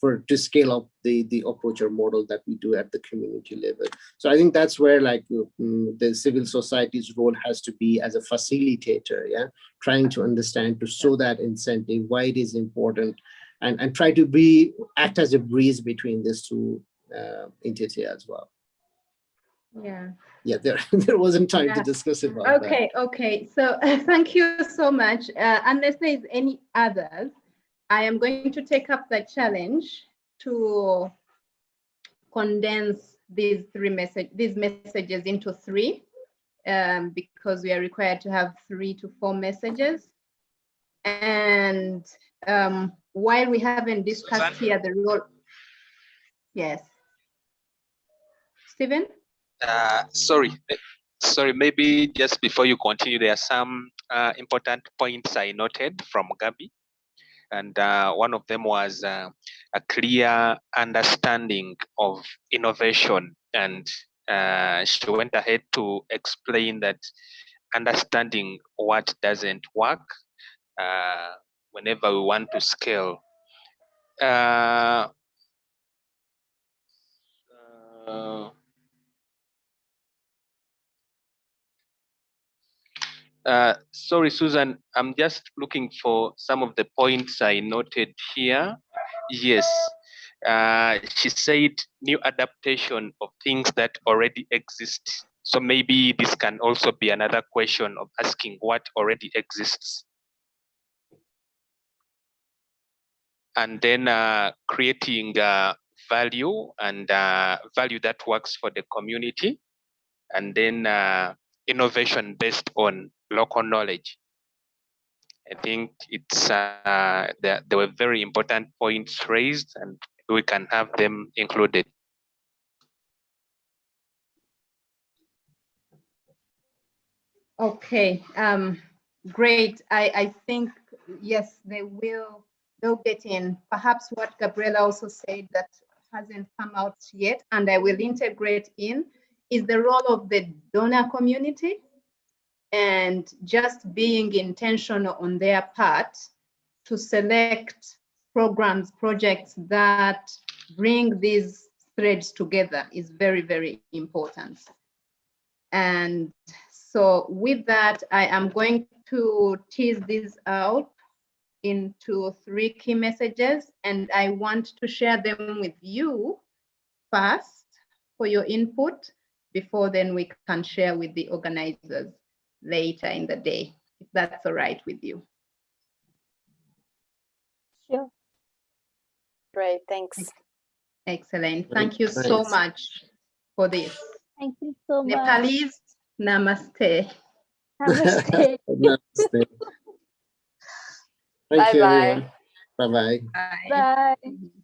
for to scale up the the approach or model that we do at the community level. So i think that's where like um, the civil society's role has to be as a facilitator yeah? Trying to understand to show that incentive why it is important and and try to be act as a breeze between these two uh, entities as well. Yeah yeah there *laughs* there wasn't time yeah. to discuss about okay that. okay so uh, *laughs* thank you so much uh, unless there is any others i am going to take up the challenge to condense these three message these messages into three um, because we are required to have three to four messages. And um, while we haven't discussed here the role, yes. Stephen? Uh, sorry, sorry, maybe just before you continue, there are some uh, important points I noted from Gabi. And uh, one of them was uh, a clear understanding of innovation. And uh, she went ahead to explain that understanding what doesn't work whenever we want to scale. Uh, uh, Uh, sorry, Susan, I'm just looking for some of the points I noted here. Yes, uh, she said new adaptation of things that already exist. So maybe this can also be another question of asking what already exists. And then uh, creating uh, value and uh, value that works for the community. And then innovation based on local knowledge. I think it's uh, there, there were very important points raised and we can have them included. Okay, um, great. I, I think, yes, they will, they'll get in. Perhaps what Gabriela also said that hasn't come out yet, and I will integrate in, is the role of the donor community and just being intentional on their part to select programs, projects that bring these threads together is very, very important. And so with that, I am going to tease this out into three key messages, and I want to share them with you first for your input before then we can share with the organizers later in the day, if that's all right with you. Sure. Great, thanks. Excellent. Thank you so much for this. Thank you so much. Nepalese, namaste. Namaste. *laughs* Namaste. Thank you, Bye-bye. Bye-bye. Bye. Bye. Mm-hmm.